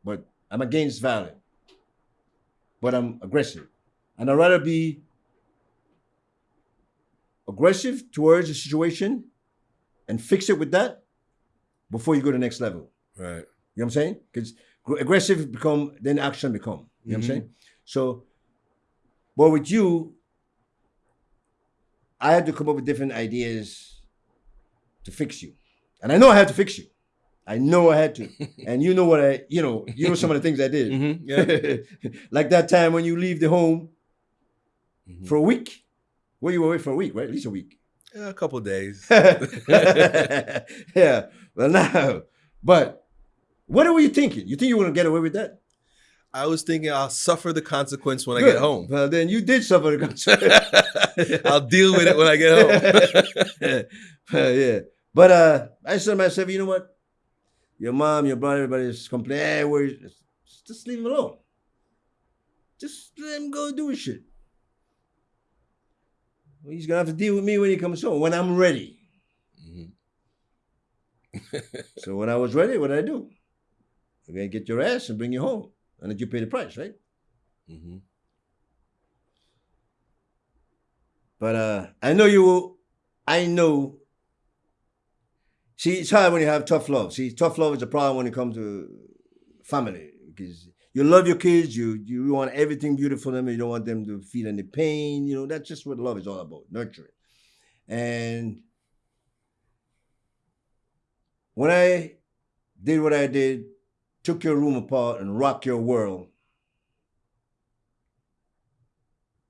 but I'm against violence. But I'm aggressive, and I'd rather be aggressive towards the situation and fix it with that before you go to the next level. Right. You know what I'm saying? Because aggressive become then action become. You know what I'm Mhm. saying? So, but with you, I had to come up with different ideas to fix you, and I know I had to fix you. I know I had to, and you know what I, you know, you know some of the things I did. Mm-hmm. Yeah. like that time when you leave the home Mhm. for a week. Well, you were away for a week, right? At least a week. Yeah, a couple days. yeah. Well, now, but what were you thinking? You think you were gonna get away with that? I was thinking I'll suffer the consequence when I get home. Well, then you did suffer the consequence. I'll deal with it when I get home. Yeah. But uh, I said to myself, you know what? Your mom, your brother, everybody's complaining. Hey. Just leave him alone. Just let him go do shit. Well, he's gonna have to deal with me when he comes home when I'm ready. Mhm. So when I was ready, what did I do? I'm gonna get your ass and bring you home, and let you pay the price, right? Mhm. But uh, I know you will. I know. See, it's hard when you have tough love. See, tough love is a problem when it comes to family because you love your kids. You you want everything beautiful for them. You don't want them to feel any pain. You know that's just what love is all about, nurturing. And when I did what I did, took your room apart and rocked your world,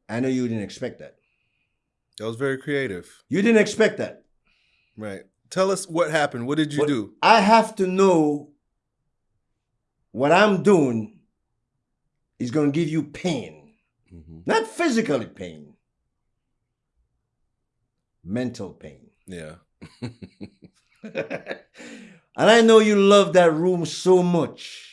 I know you didn't expect that. That was very creative. You didn't expect that. Right. Tell us what happened. What did you What- do? I have to know what I'm doing is going to give you pain, Mhm. not physically pain, mental pain. Yeah. and I know you love that room so much.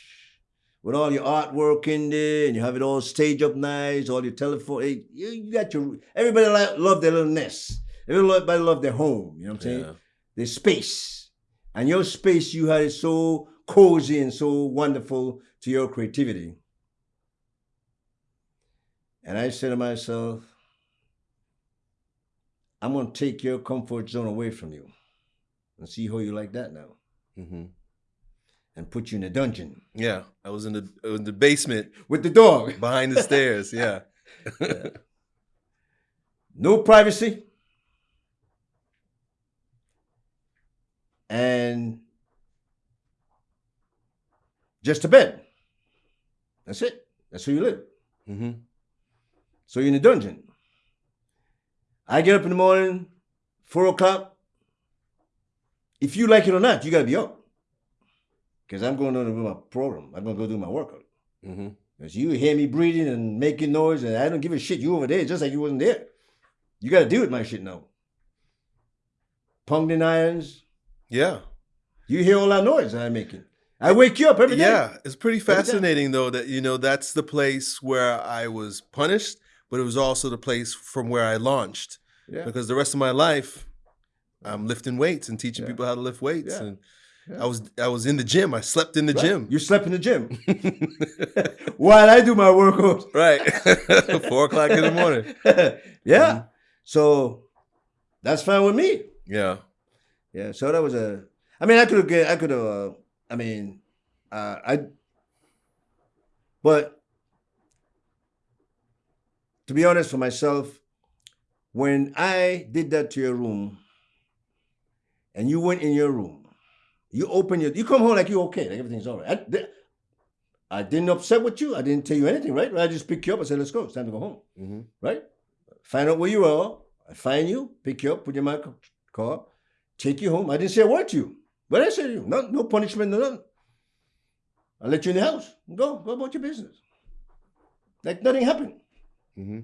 With all your artwork in there, and you have it all staged up nice, all your telephone. You, you got your everybody like, love their little nest. Everybody love their home. You know what I'm saying? Yeah. the space. And your space, you had it so cozy and so wonderful to your creativity. And I said to myself, I'm going to take your comfort zone away from you and see how you like that now Mhm. and put you in a dungeon Yeah. I was in the in the basement with the dog. behind the stairs. Yeah. No privacy. And just a bed. That's it. That's who you live. hmm So you're in a dungeon. I get up in the morning, four o'clock. If you like it or not, you gotta be up. Because I'm going to do my program. I'm gonna go do my workout. hmm Because you hear me breathing and making noise, and I don't give a shit. You over there, just like you wasn't there. You got to deal with my shit now. Ponging irons. Yeah. You hear all that noise that I'm making. I wake you up every day. Yeah, it's pretty fascinating though that you know that's the place where I was punished, but it was also the place from where I launched Yeah. because the rest of my life I'm lifting weights and teaching Yeah. people how to lift weights Yeah. and. I was I was in the gym. I slept in the Right. gym. You slept in the gym while I do my workout. right. Four o'clock in the morning. yeah. Mm-hmm. So that's fine with me. Yeah. Yeah, so that was a. I mean, I could have. I could have. Uh, I mean, uh, I. But to be honest, for myself, when I did that to your room, and you went in your room, you open your. You come home like you okay, like everything's all right. I, I didn't upset with you. I didn't tell you anything, right? I just pick you up and said, "Let's go. It's time to go home." hmm right? Find out where you are. I find you, pick you up, put you in my car, take you home. I didn't say a word to you. But I said to you, no, no punishment, no nothing. I let you in the house. Go, go about your business. Like nothing happened. Hmm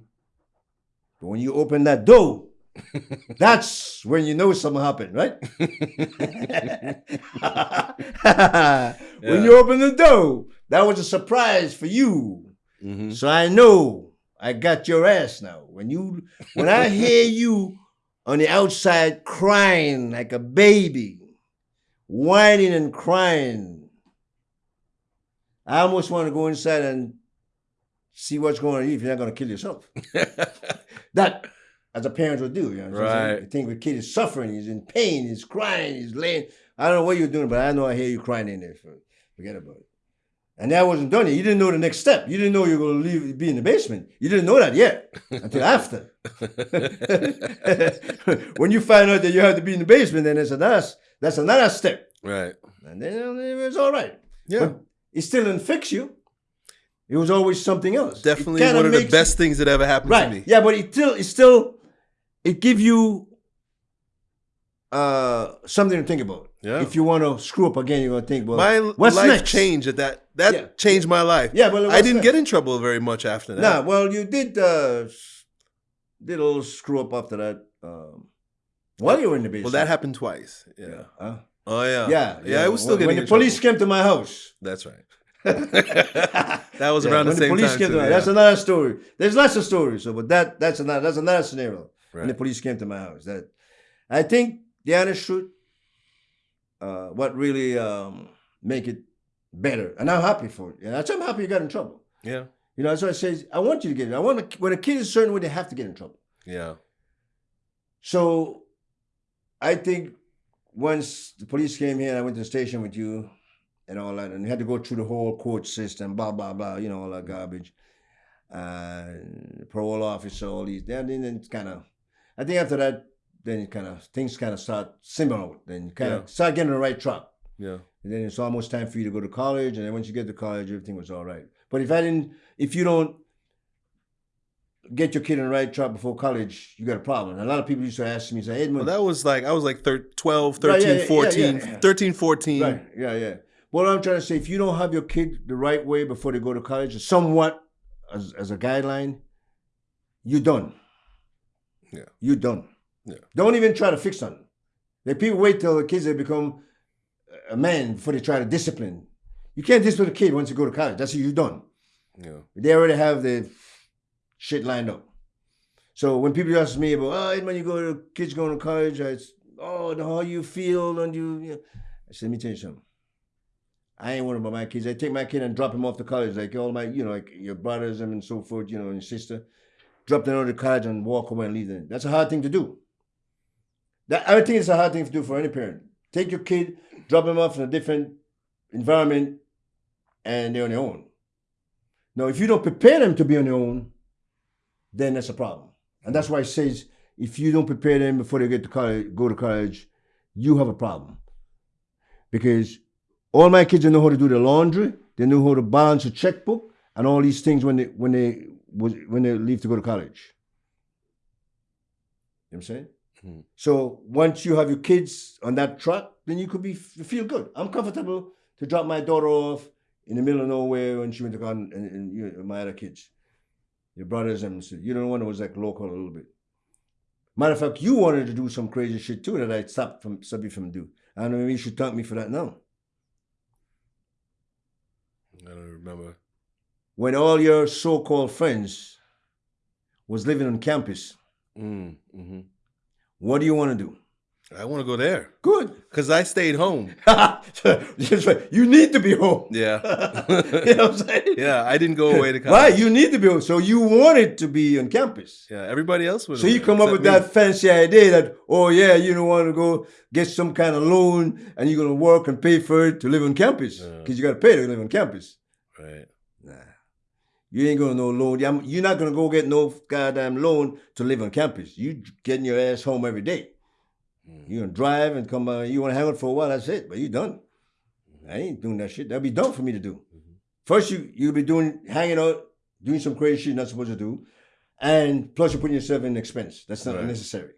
But when you open that door, That's when you know something happened, right? When you open the door, that was a surprise for you. hmm So I know I got your ass now. When you when I hear you on the outside crying like a baby, whining and crying, I almost want to go inside and see what's going on if you're not going to kill yourself. That, as a parent would do, you know. what I'm saying? Right. You think the kid is suffering, he's in pain, he's crying, he's laying. I don't know what you're doing, but I know I hear you crying in there. So forget about it. And that wasn't done yet. You didn't know the next step. You didn't know you were going to leave, be in the basement. You didn't know that yet until after. when you find out that you have to be in the basement, then that's another, that's another step. right. And then it was all right. Yeah. But it still didn't fix you. It was always something else. Definitely one of the best things that ever happened right to me. yeah but it still it still it give you uh something to think about Yeah. if you want to screw up again you're gonna think well my what's life next? changed at that. That Yeah. changed my life. yeah but I didn't next? get in trouble very much after that. nah well you did uh did a little screw up after that um while you were in the basement Well, that happened twice. Yeah. Huh? Oh yeah. yeah Yeah. I was still when, getting when the police trouble. came to my house That's right. that was Yeah, around the when same police time. too, to my, yeah. that's another story there's lots of stories so but that that's another that's another scenario when the police came to my house. That I think the honest truth, uh, what really um, make it better, and I'm happy for it. And I'm happy you got in trouble. Yeah. You know, that's why I say I want you to get it. I want to, when a kid is certain way, they have to get in trouble. Yeah. So I think once the police came here, and I went to the station with you and all that, and you had to go through the whole court system, blah blah blah, you know, all that garbage. And parole officer, all these. Then then it's kind of, I think after that, then it kind of things kind of start simmering out. Then you kind of Yeah. start getting the right track. Yeah. And then it's almost time for you to go to college. And then once you get to college, everything was all right. But if I didn't, if you don't get your kid on the right track before college, you got a problem. And a lot of people used to ask me, say, Well, that was like I was like thir- 12, Right, 13, yeah, yeah, 14, yeah, yeah. 13, 14. right, yeah, yeah. What I'm trying to say, if you don't have your kid the right way before they go to college, somewhat as, as a guideline, you're done. Yeah. You're done. Yeah. Don't even try to fix something. The people wait till the kids they become a man before they try to discipline. You can't discipline a kid once you go to college. That's you're done. Yeah. They already have the shit lined up. So when people ask me about, oh, when you go to kids going to college, it's, oh, how you feel, and you, you know. I said, let me tell you something. I ain't worried about my kids. I take my kid and drop him off to college, like all my, you know, like your brothers and so forth, you know, and your sister. Drop them out to college and walk away and leave them. That's a hard thing to do. That I think it's a hard thing to do for any parent. Take your kid, drop them off in a different environment, and they're on their own. Now, if you don't prepare them to be on their own, then that's a problem. And that's why it says if you don't prepare them before they get to college, go to college, you have a problem. Because all my kids know how to do the laundry, they know how to balance a checkbook, and all these things when they when they was when they leave to go to college. You know what I'm saying? Mhm. So once you have your kids on that track, then you could be feel good. I'm comfortable to drop my daughter off in the middle of nowhere when she went to college, and, and you know, my other kids, your brothers and sisters. You know, one that was like local a little bit. Matter of fact, you wanted to do some crazy shit too that I stopped from stopped you from do. I don't know. Maybe you should thank me for that now. I don't remember. When all your so-called friends was living on campus, Mm, hmm what do you want to do? I want to go there Good. because I stayed home. You need to be home. Yeah. you know what I'm saying? yeah, I didn't go away to college. Right, you need to be home. So you wanted to be on campus. Yeah, everybody else was. So you come up with that fancy idea that, oh yeah, you don't want to go get some kind of loan and you're gonna work and pay for it to live on campus Yeah. because you got to pay to live on campus. Right. Nah, you ain't gonna no loan. You're not gonna go get no goddamn loan to live on campus. You getting your ass home every day. Mm. You gonna drive and come. Uh, you wanna hang out for a while? That's it. But you done. I ain't doing that shit. That'd be dumb for me to do. Mhm. First, you you'll be doing hanging out, doing some crazy shit you're not supposed to do, and plus you're putting yourself in expense. That's not Right. necessary.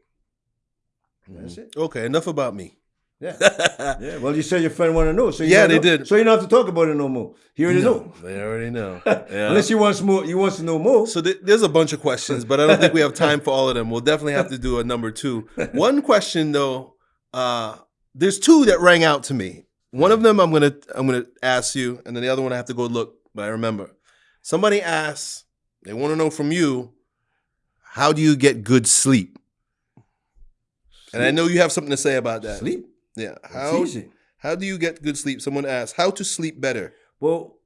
That's it. Okay, enough about me. Yeah. yeah. Well, you said your friend want to know, so you Yeah, they know. did. So you don't have to talk about it no more. He already know. They already know. Yeah. Unless he wants more, he wants to know more. So th- there's a bunch of questions, but I don't think we have time for all of them. We'll definitely have to do a number two. One question though, uh, there's two that rang out to me. One of them I'm gonna I'm gonna ask you, and then the other one I have to go look. But I remember somebody asked, they want to know from you, how do you get good sleep? And I know you have something to say about that. Sleep. Yeah. It's How easy. how do you get good sleep? Someone asked, how to sleep better. Well,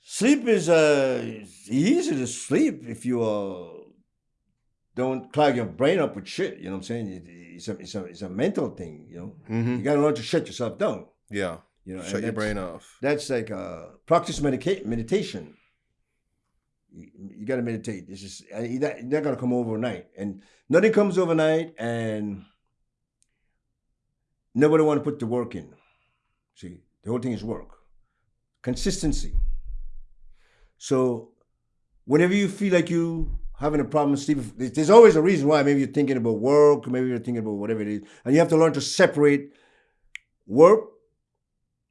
sleep is uh easy to sleep if you uh don't clog your brain up with shit. You know what I'm saying? It- it's a it's a it's a mental thing. You know, Mm-hmm. you gotta learn to shut yourself down. Yeah. You know, Shut your brain off. That's like uh practice medica- meditation. You, you gotta meditate. This is uh, you're not, not gonna come overnight, and nothing comes overnight, and nobody want to put the work in. See, the whole thing is work, consistency. So, whenever you feel like you having a problem sleep, there's always a reason why. Maybe you're thinking about work, maybe you're thinking about whatever it is, and you have to learn to separate work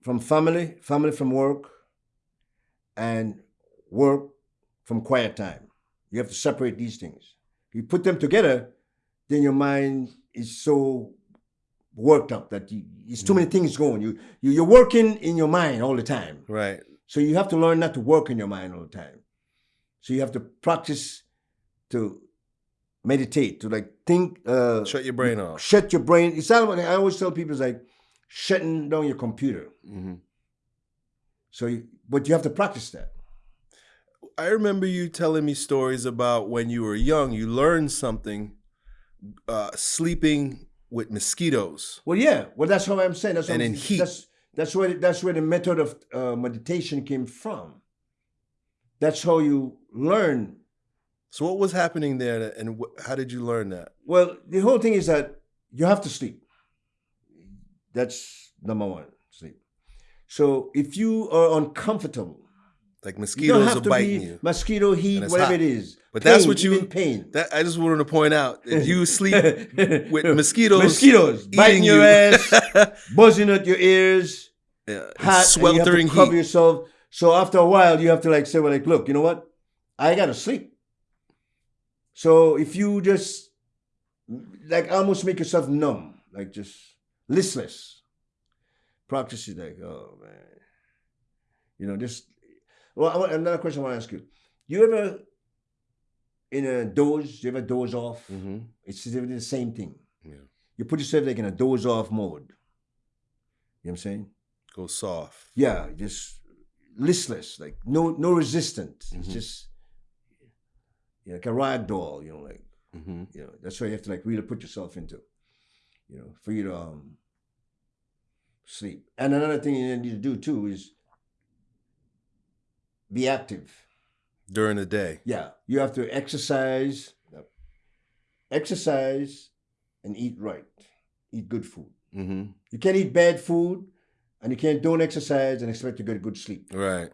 from family, family from work, and work from quiet time. You have to separate these things. If you put them together, then your mind is so worked up that you, it's too many things going. You, you you're working in your mind all the time. Right. So you have to learn not to work in your mind all the time. So you have to practice to meditate, to like think. Uh, Shut your brain off. shut your brain. It's not what I always tell people is like shutting down your computer. hmm So, you, but you have to practice that. I remember you telling me stories about when you were young, you learned something uh, sleeping with mosquitoes. Well, yeah. Well, that's how I'm saying. That's And what in heat. That's that's where that's where the method of uh, meditation came from. That's how you learn. So, what was happening there, and how did you learn that? Well, the whole thing is that you have to sleep. That's number one. Sleep. So if you are uncomfortable, Like mosquitoes are to biting be you. mosquito heat, whatever hot. it is. But that's what you- pain. That I just wanted to point out that you sleep with mosquitoes, mosquitoes biting your you. ass, buzzing at your ears, yeah, hot, you sweltering to cover heat. yourself. So after a while, you have to like say, "Well, like, look, you know what? I gotta sleep." So if you just like almost make yourself numb, like just listless, practice is like, oh man, you know, just. Well, another question I want to ask you: You ever in a doze? You ever doze off? hmm It's the same thing. Yeah. You put yourself like in a doze off mode. You know what I'm saying? Go soft. Yeah, just listless, like no no resistance. It's Mhm. just yeah, like a rag doll, you know, like hmm you know, that's what you have to like really put yourself into, you know, for you to um sleep. And another thing you need to do too is be active. During the day. Yeah, you have to exercise, exercise, and eat right. Eat good food. hmm You can't eat bad food, and you can't don't exercise and expect to get good sleep. Right.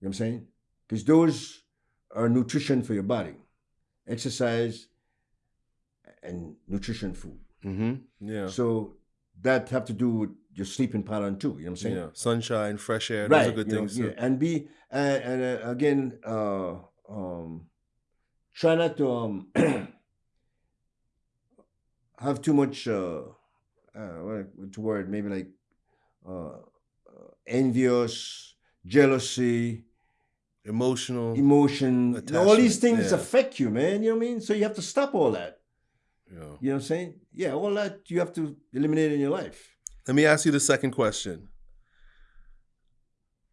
You know what I'm saying? Because those are nutrition for your body. Exercise and nutrition food. hmm Yeah. So that have to do with your sleeping pattern too. You know what I'm saying? Yeah. Sunshine, fresh air. Those are good you know, things. yeah. And be uh, and uh, again, uh, um, try not to um, have too much. Uh, uh, what what's word? Maybe like uh, uh, envious, jealousy, Emotional. emotion. Know, all these things yeah. affect you, man. You know what I mean? So you have to stop all that. yeah. You know what I'm saying? Yeah, all that you have to eliminate in your life. Let me ask you the second question.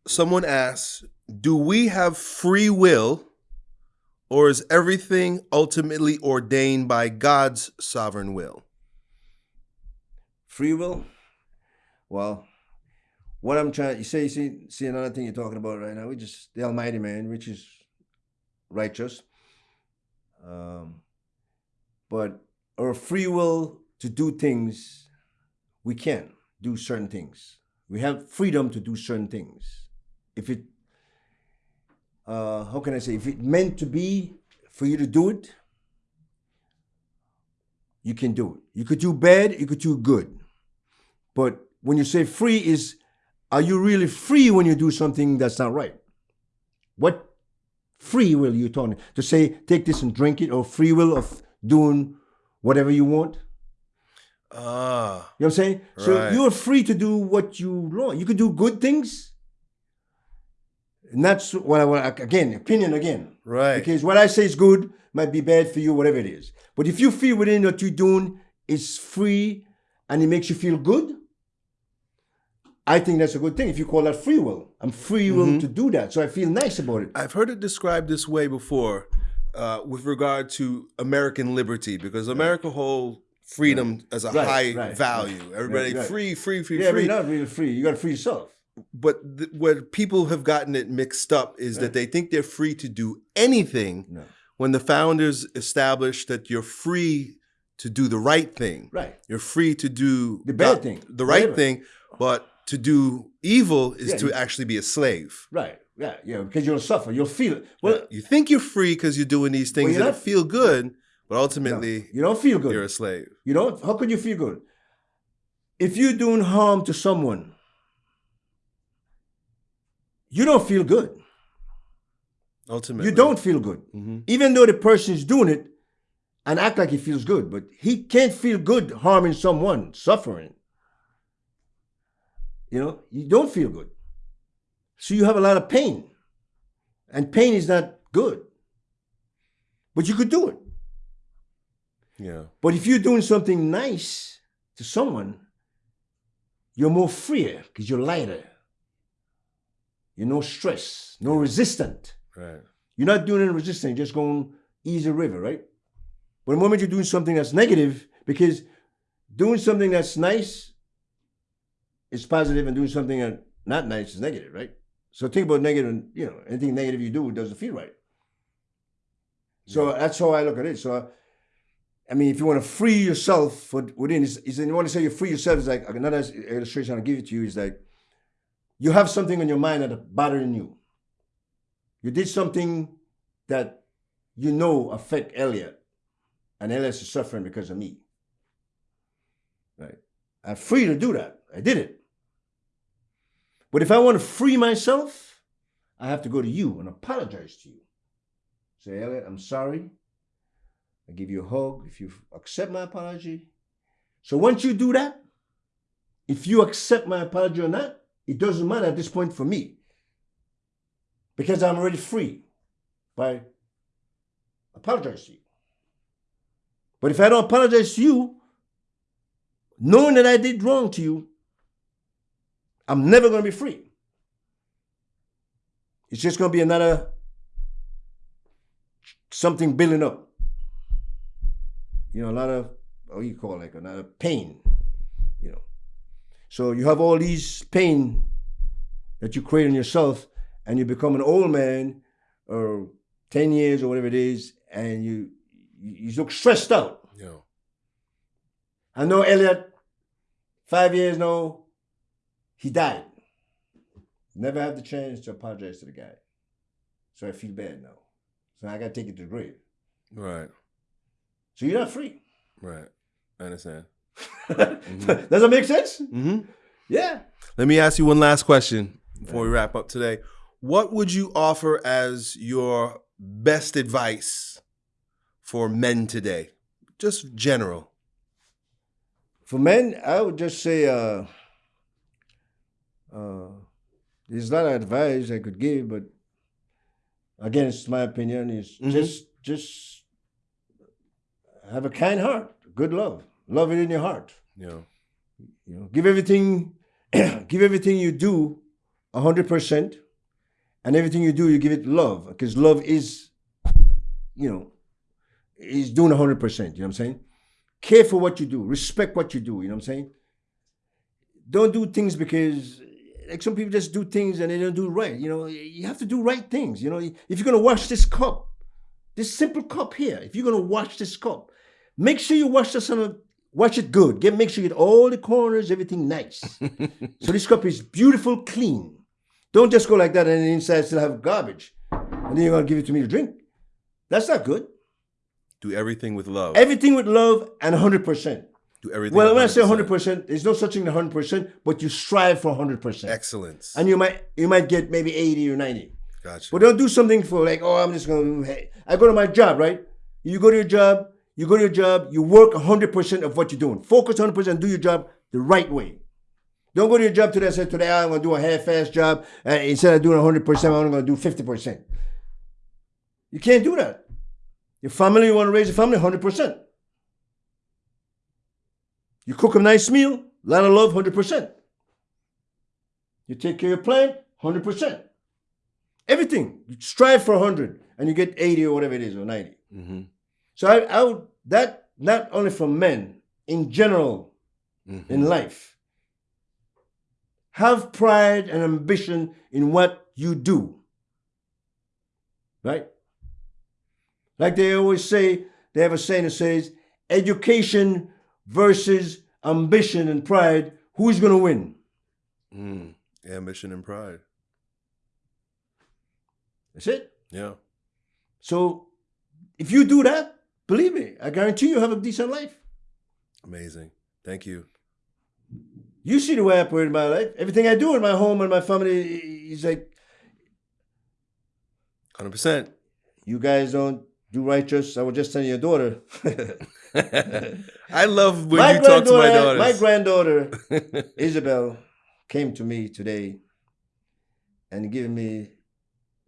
Someone asks, do we have free will or is everything ultimately ordained by God's sovereign will? Free will. Well, what I'm trying you say, you see, see another thing you're talking about right now. We just the Almighty Man, which is righteous. Um, but our free will to do things, we can do certain things. We have freedom to do certain things. If it, uh, how can I say, if it meant to be for you to do it, you can do it. You could do bad, you could do good. But when you say free is are you really free when you do something that's not right? What free will you talking to say take this and drink it or free will of doing whatever you want? Ah, You know what I'm saying? So you're free to do what you want. You could do good things. And that's what I want again, opinion again. right. Because what I say is good might be bad for you, whatever it is. But if you feel within what you're doing is free and it makes you feel good, I think that's a good thing. If you call that free will, I'm free will Mm-hmm. to do that. So I feel nice about it. I've heard it described this way before uh, with regard to American liberty, because America hold freedom as a Right, high right, value. Everybody right. free, free, free, Yeah, but free. you're not really free. You got to free yourself. but where people have gotten it mixed up is that they think they're free to do anything No. when the founders established that you're free to do the right thing. Right. You're free to do The bad thing, the right whatever. thing, but to do evil is Yeah, to you- actually be a slave. Right. Yeah. Yeah. Because you'll suffer. You'll feel it. Well, you think you're free because you're doing these things you're that not- feel good, but no, ultimately you don't feel good. you're a slave. You know, how could you feel good? If you're doing harm to someone, you don't feel good. Ultimately, You don't feel good. Mhm. Even though the person is doing it and act like he feels good, but he can't feel good harming someone, suffering. You know, you don't feel good. So you have a lot of pain. And pain is not good. But you could do it. Yeah. But if you're doing something nice to someone, you're more freer because you're lighter. You're no stress, no resistant. Right. You're not doing any resistance, you're just going easy river, right? But the moment you're doing something that's negative, because doing something that's nice is positive and doing something that's not nice is negative, right? So think about negative, negative, you know, anything negative you do doesn't feel right. So that's how I look at it. So, I mean, if you want to free yourself for within, is, is you want to say you free yourself is like another illustration I'll give it to you is like you have something on your mind that's bothering you. You did something that you know affect Elliott, and Elliott is suffering because of me. Right? I'm free to do that. I did it. But if I want to free myself, I have to go to you and apologize to you. Say, Elliott, I'm sorry. I give you a hug if you accept my apology. So once you do that, if you accept my apology or not, it doesn't matter at this point for me. Because I'm already free by apologize to you. But if I don't apologize to you, knowing that I did wrong to you, I'm never going to be free. It's just going to be another something building up. You know, a lot of what do you call it, like of pain. You know, so you have all these pain that you create in yourself, and you become an old man, or ten years or whatever it is, and you you you look stressed out. Yeah. I know Elliot, five years now, he died. Never had the chance to apologize to the guy. So I feel bad now. So I gotta take it to the grave. Right. So you're not free. Right. I understand. Does that make sense? hmm Yeah. Let me ask you one last question before we wrap up today. What would you offer as your best advice for men today? Just general. For men, I would just say uh, uh, there's a lot of advice I could give, but again, it's my opinion. Is Mhm. just just have a kind heart, good love, love it in your heart. You know. You know, give everything, give everything you do a hundred percent, and everything you do, you give it love, because love is, you know, is doing a hundred percent. You know what I'm saying? Care for what you do, respect what you do. You know what I'm saying? Don't do things because, like some people just do things and they don't do right. You know, you have to do right things. You know, if you're gonna wash this cup, this simple cup here, if you're gonna wash this cup, make sure you wash the on a Wash it good. Get make sure you get all the corners, everything nice. so this cup is beautiful, clean. Don't just go like that and the inside still have garbage. And then you're gonna give it to me to drink. That's not good. Do everything with love. Everything with love and 100%. Do everything. Well, when I say 100%. 100%, there's no such thing as 100%, but you strive for 100%. Excellence. And you might you might get maybe 80 or 90. Gotcha. But don't do something for like, oh, I'm just going to, hey. I go to my job, right? You go to your job, you go to your job, you work 100% of what you're doing. Focus 100%, do your job the right way. Don't go to your job today and say, today I'm going to do a half-ass job. Instead of doing 100%, I'm going to do 50%. You can't do that. Your family, you want to raise your family, 100%. You cook a nice meal, a lot of love, 100%. You take care of your plant, 100%. Everything. You strive for 100 and you get 80 or whatever it is, or 90. mm-hmm. So I, I would, that, not only for men, in general, Mm-hmm. in life, have pride and ambition in what you do. Right? Like they always say, they have a saying that says, education versus ambition and pride, who's going to win? Mm. Ambition and pride. That's it. Yeah. So if you do that, believe me, I guarantee you have a decent life. Amazing. Thank you. You see the way I operate in my life. Everything I do in my home and my family is like, Hundred percent. you guys don't do righteous. I was just telling your daughter. I love when you talk to my daughters. my granddaughter Isabel came to me today and giving me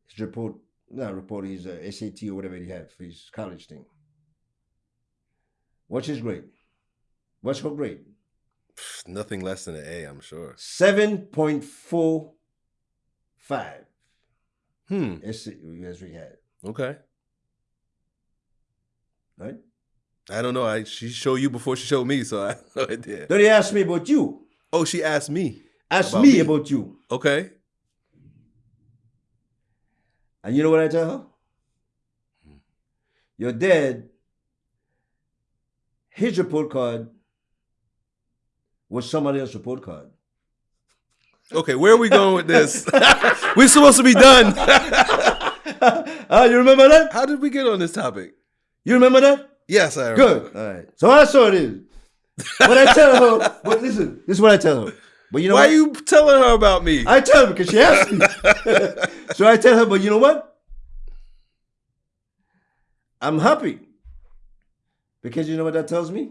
his report, not report, his uh, SAT or whatever he had for his college thing. What's his grade? What's her grade? Nothing less than an A, I'm sure. 7.45. Hmm. As as we had, Okay. right? I don't know. I she showed you before she showed me, so I have no idea. Then he asked me about you. Oh, she asked me. Ask About me, me? about you. Okay. And you know what I tell her? Your dad, his report card was somebody else's report card. Okay, where are we going with this? We're supposed to be done. Ah, you remember that? How did we get on this topic? You remember that? Yes, I remember. Good. All right. So I saw it is. What I tell her, but listen, this is what I tell her. But you know Why what? are you telling her about me? I tell her because she asked me. so I tell her, but you know what? I'm happy. Because you know what that tells me?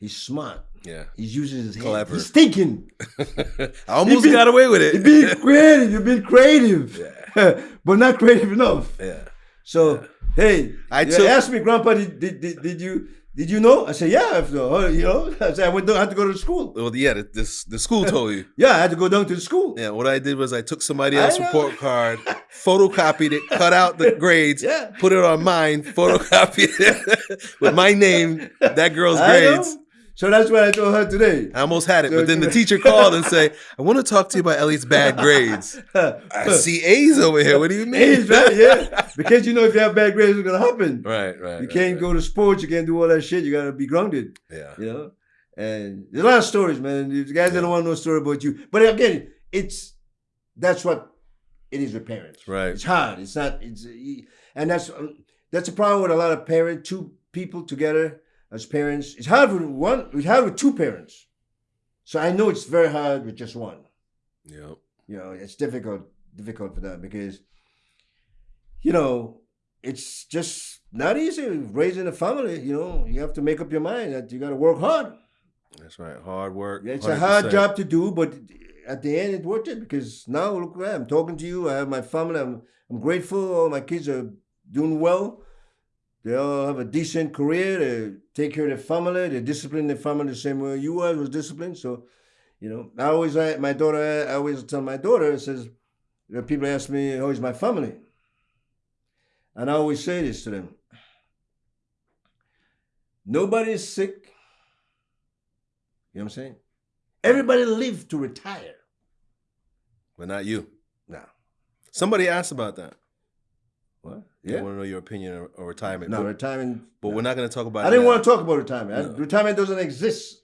He's smart. yeah. He's using his head. Clever. He's thinking. I almost been- got away with You're it. being creative. You're being creative. Yeah. but not creative enough. yeah. So, hey, I took- asked me, Grandpa, did, did, did, did you did you know? I said, yeah, I know. Uh, you know, I said, I went down, I had to go to the school. Well, yeah, the, this, the school told you. Yeah, I had to go down to the school. Yeah, what I did was I took somebody else's report card, photocopied it, cut out the grades, Yeah. put it on mine, photocopied it with my name, that girl's I know. So that's what I told her today. I almost had it, but then the teacher called and say, "I want to talk to you about Elliott's bad grades." I see A's over here. What do you mean? A's, right? Yeah. Because you know if you have bad grades, it's gonna happen. Right, right. You can't right. go to sports, you can't do all that shit. You gotta be grounded, Yeah. you know? And there's a lot of stories, man. These guys Yeah. don't want no story about you. But again, it's that's what it is with parents. Right. It's hard. It's not. It's and that's that's a problem with a lot of parents. Two people together as parents. It's hard with one. It's hard with two parents. So I know it's very hard with just one. Yep. You know, it's difficult difficult for them because you know it's just not easy raising a family. You know, you have to make up your mind that you got to work hard. That's right. Hard work. It's a hard 100%. job to do, but at the end, it worth it because now look where I am talking to you. I have my family. I'm I'm grateful. All my kids are doing well. They all have a decent career. They take care of their family. They discipline their family the same way you was was disciplined. So, you know, I always I, my daughter. I always tell my daughter. It says, people ask me, "How is my family?" And I always say this to them: Nobody is sick. You know what I'm saying? Everybody live to retire. But not you. No. Somebody asked about that. What? I want to know your opinion on, retirement. No, but, retimement. but we're not going to talk about I it didn't now. want to talk about retirement. I- retirement doesn't exist.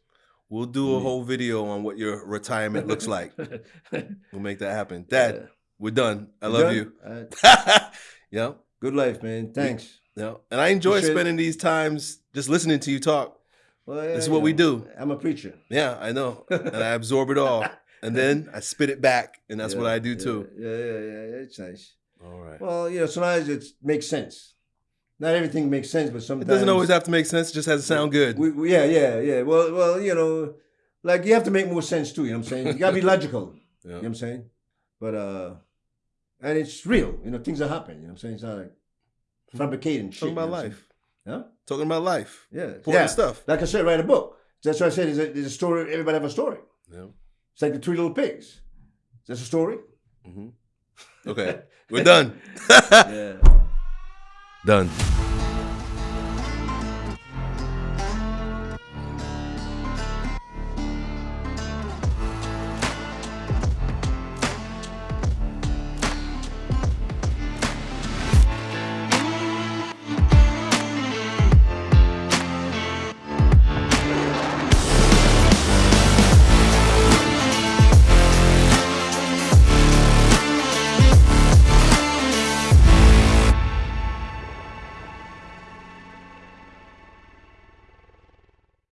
We'll do a whole video on what your retirement looks like. We'll make that happen. Dad, we're done. I love you. Uh, yep. good life, man. Thanks. Yeah. And I enjoy should- spending these times just listening to you talk. Well, This is yeah, what we do. I'm a preacher. Yeah, I know. and I absorb it all. And then I spit it back. And that's what I do yeah, too. Yeah, yeah, yeah, yeah. It's nice. All right. Well, you know, sometimes it makes sense. Not everything makes sense, but sometimes It doesn't always have to make sense, it just has to sound good. We, we- yeah, yeah, yeah. Well, well, you know, like you have to make more sense too. You know what I'm saying? You gotta be logical. Yeah. You know what I'm saying? But uh, and it's real. You know, things are happening. You know what I'm saying? It's not like fabricating shit. Talking you know about life. saying? Huh? Talking about life. Yeah. Important yeah. stuff. Like I said, write a book. That's what I said there's a, there's a story. Everybody have a story. Yeah. It's like the three little pigs. That's a story. hmm Okay. We're done. Yeah. done.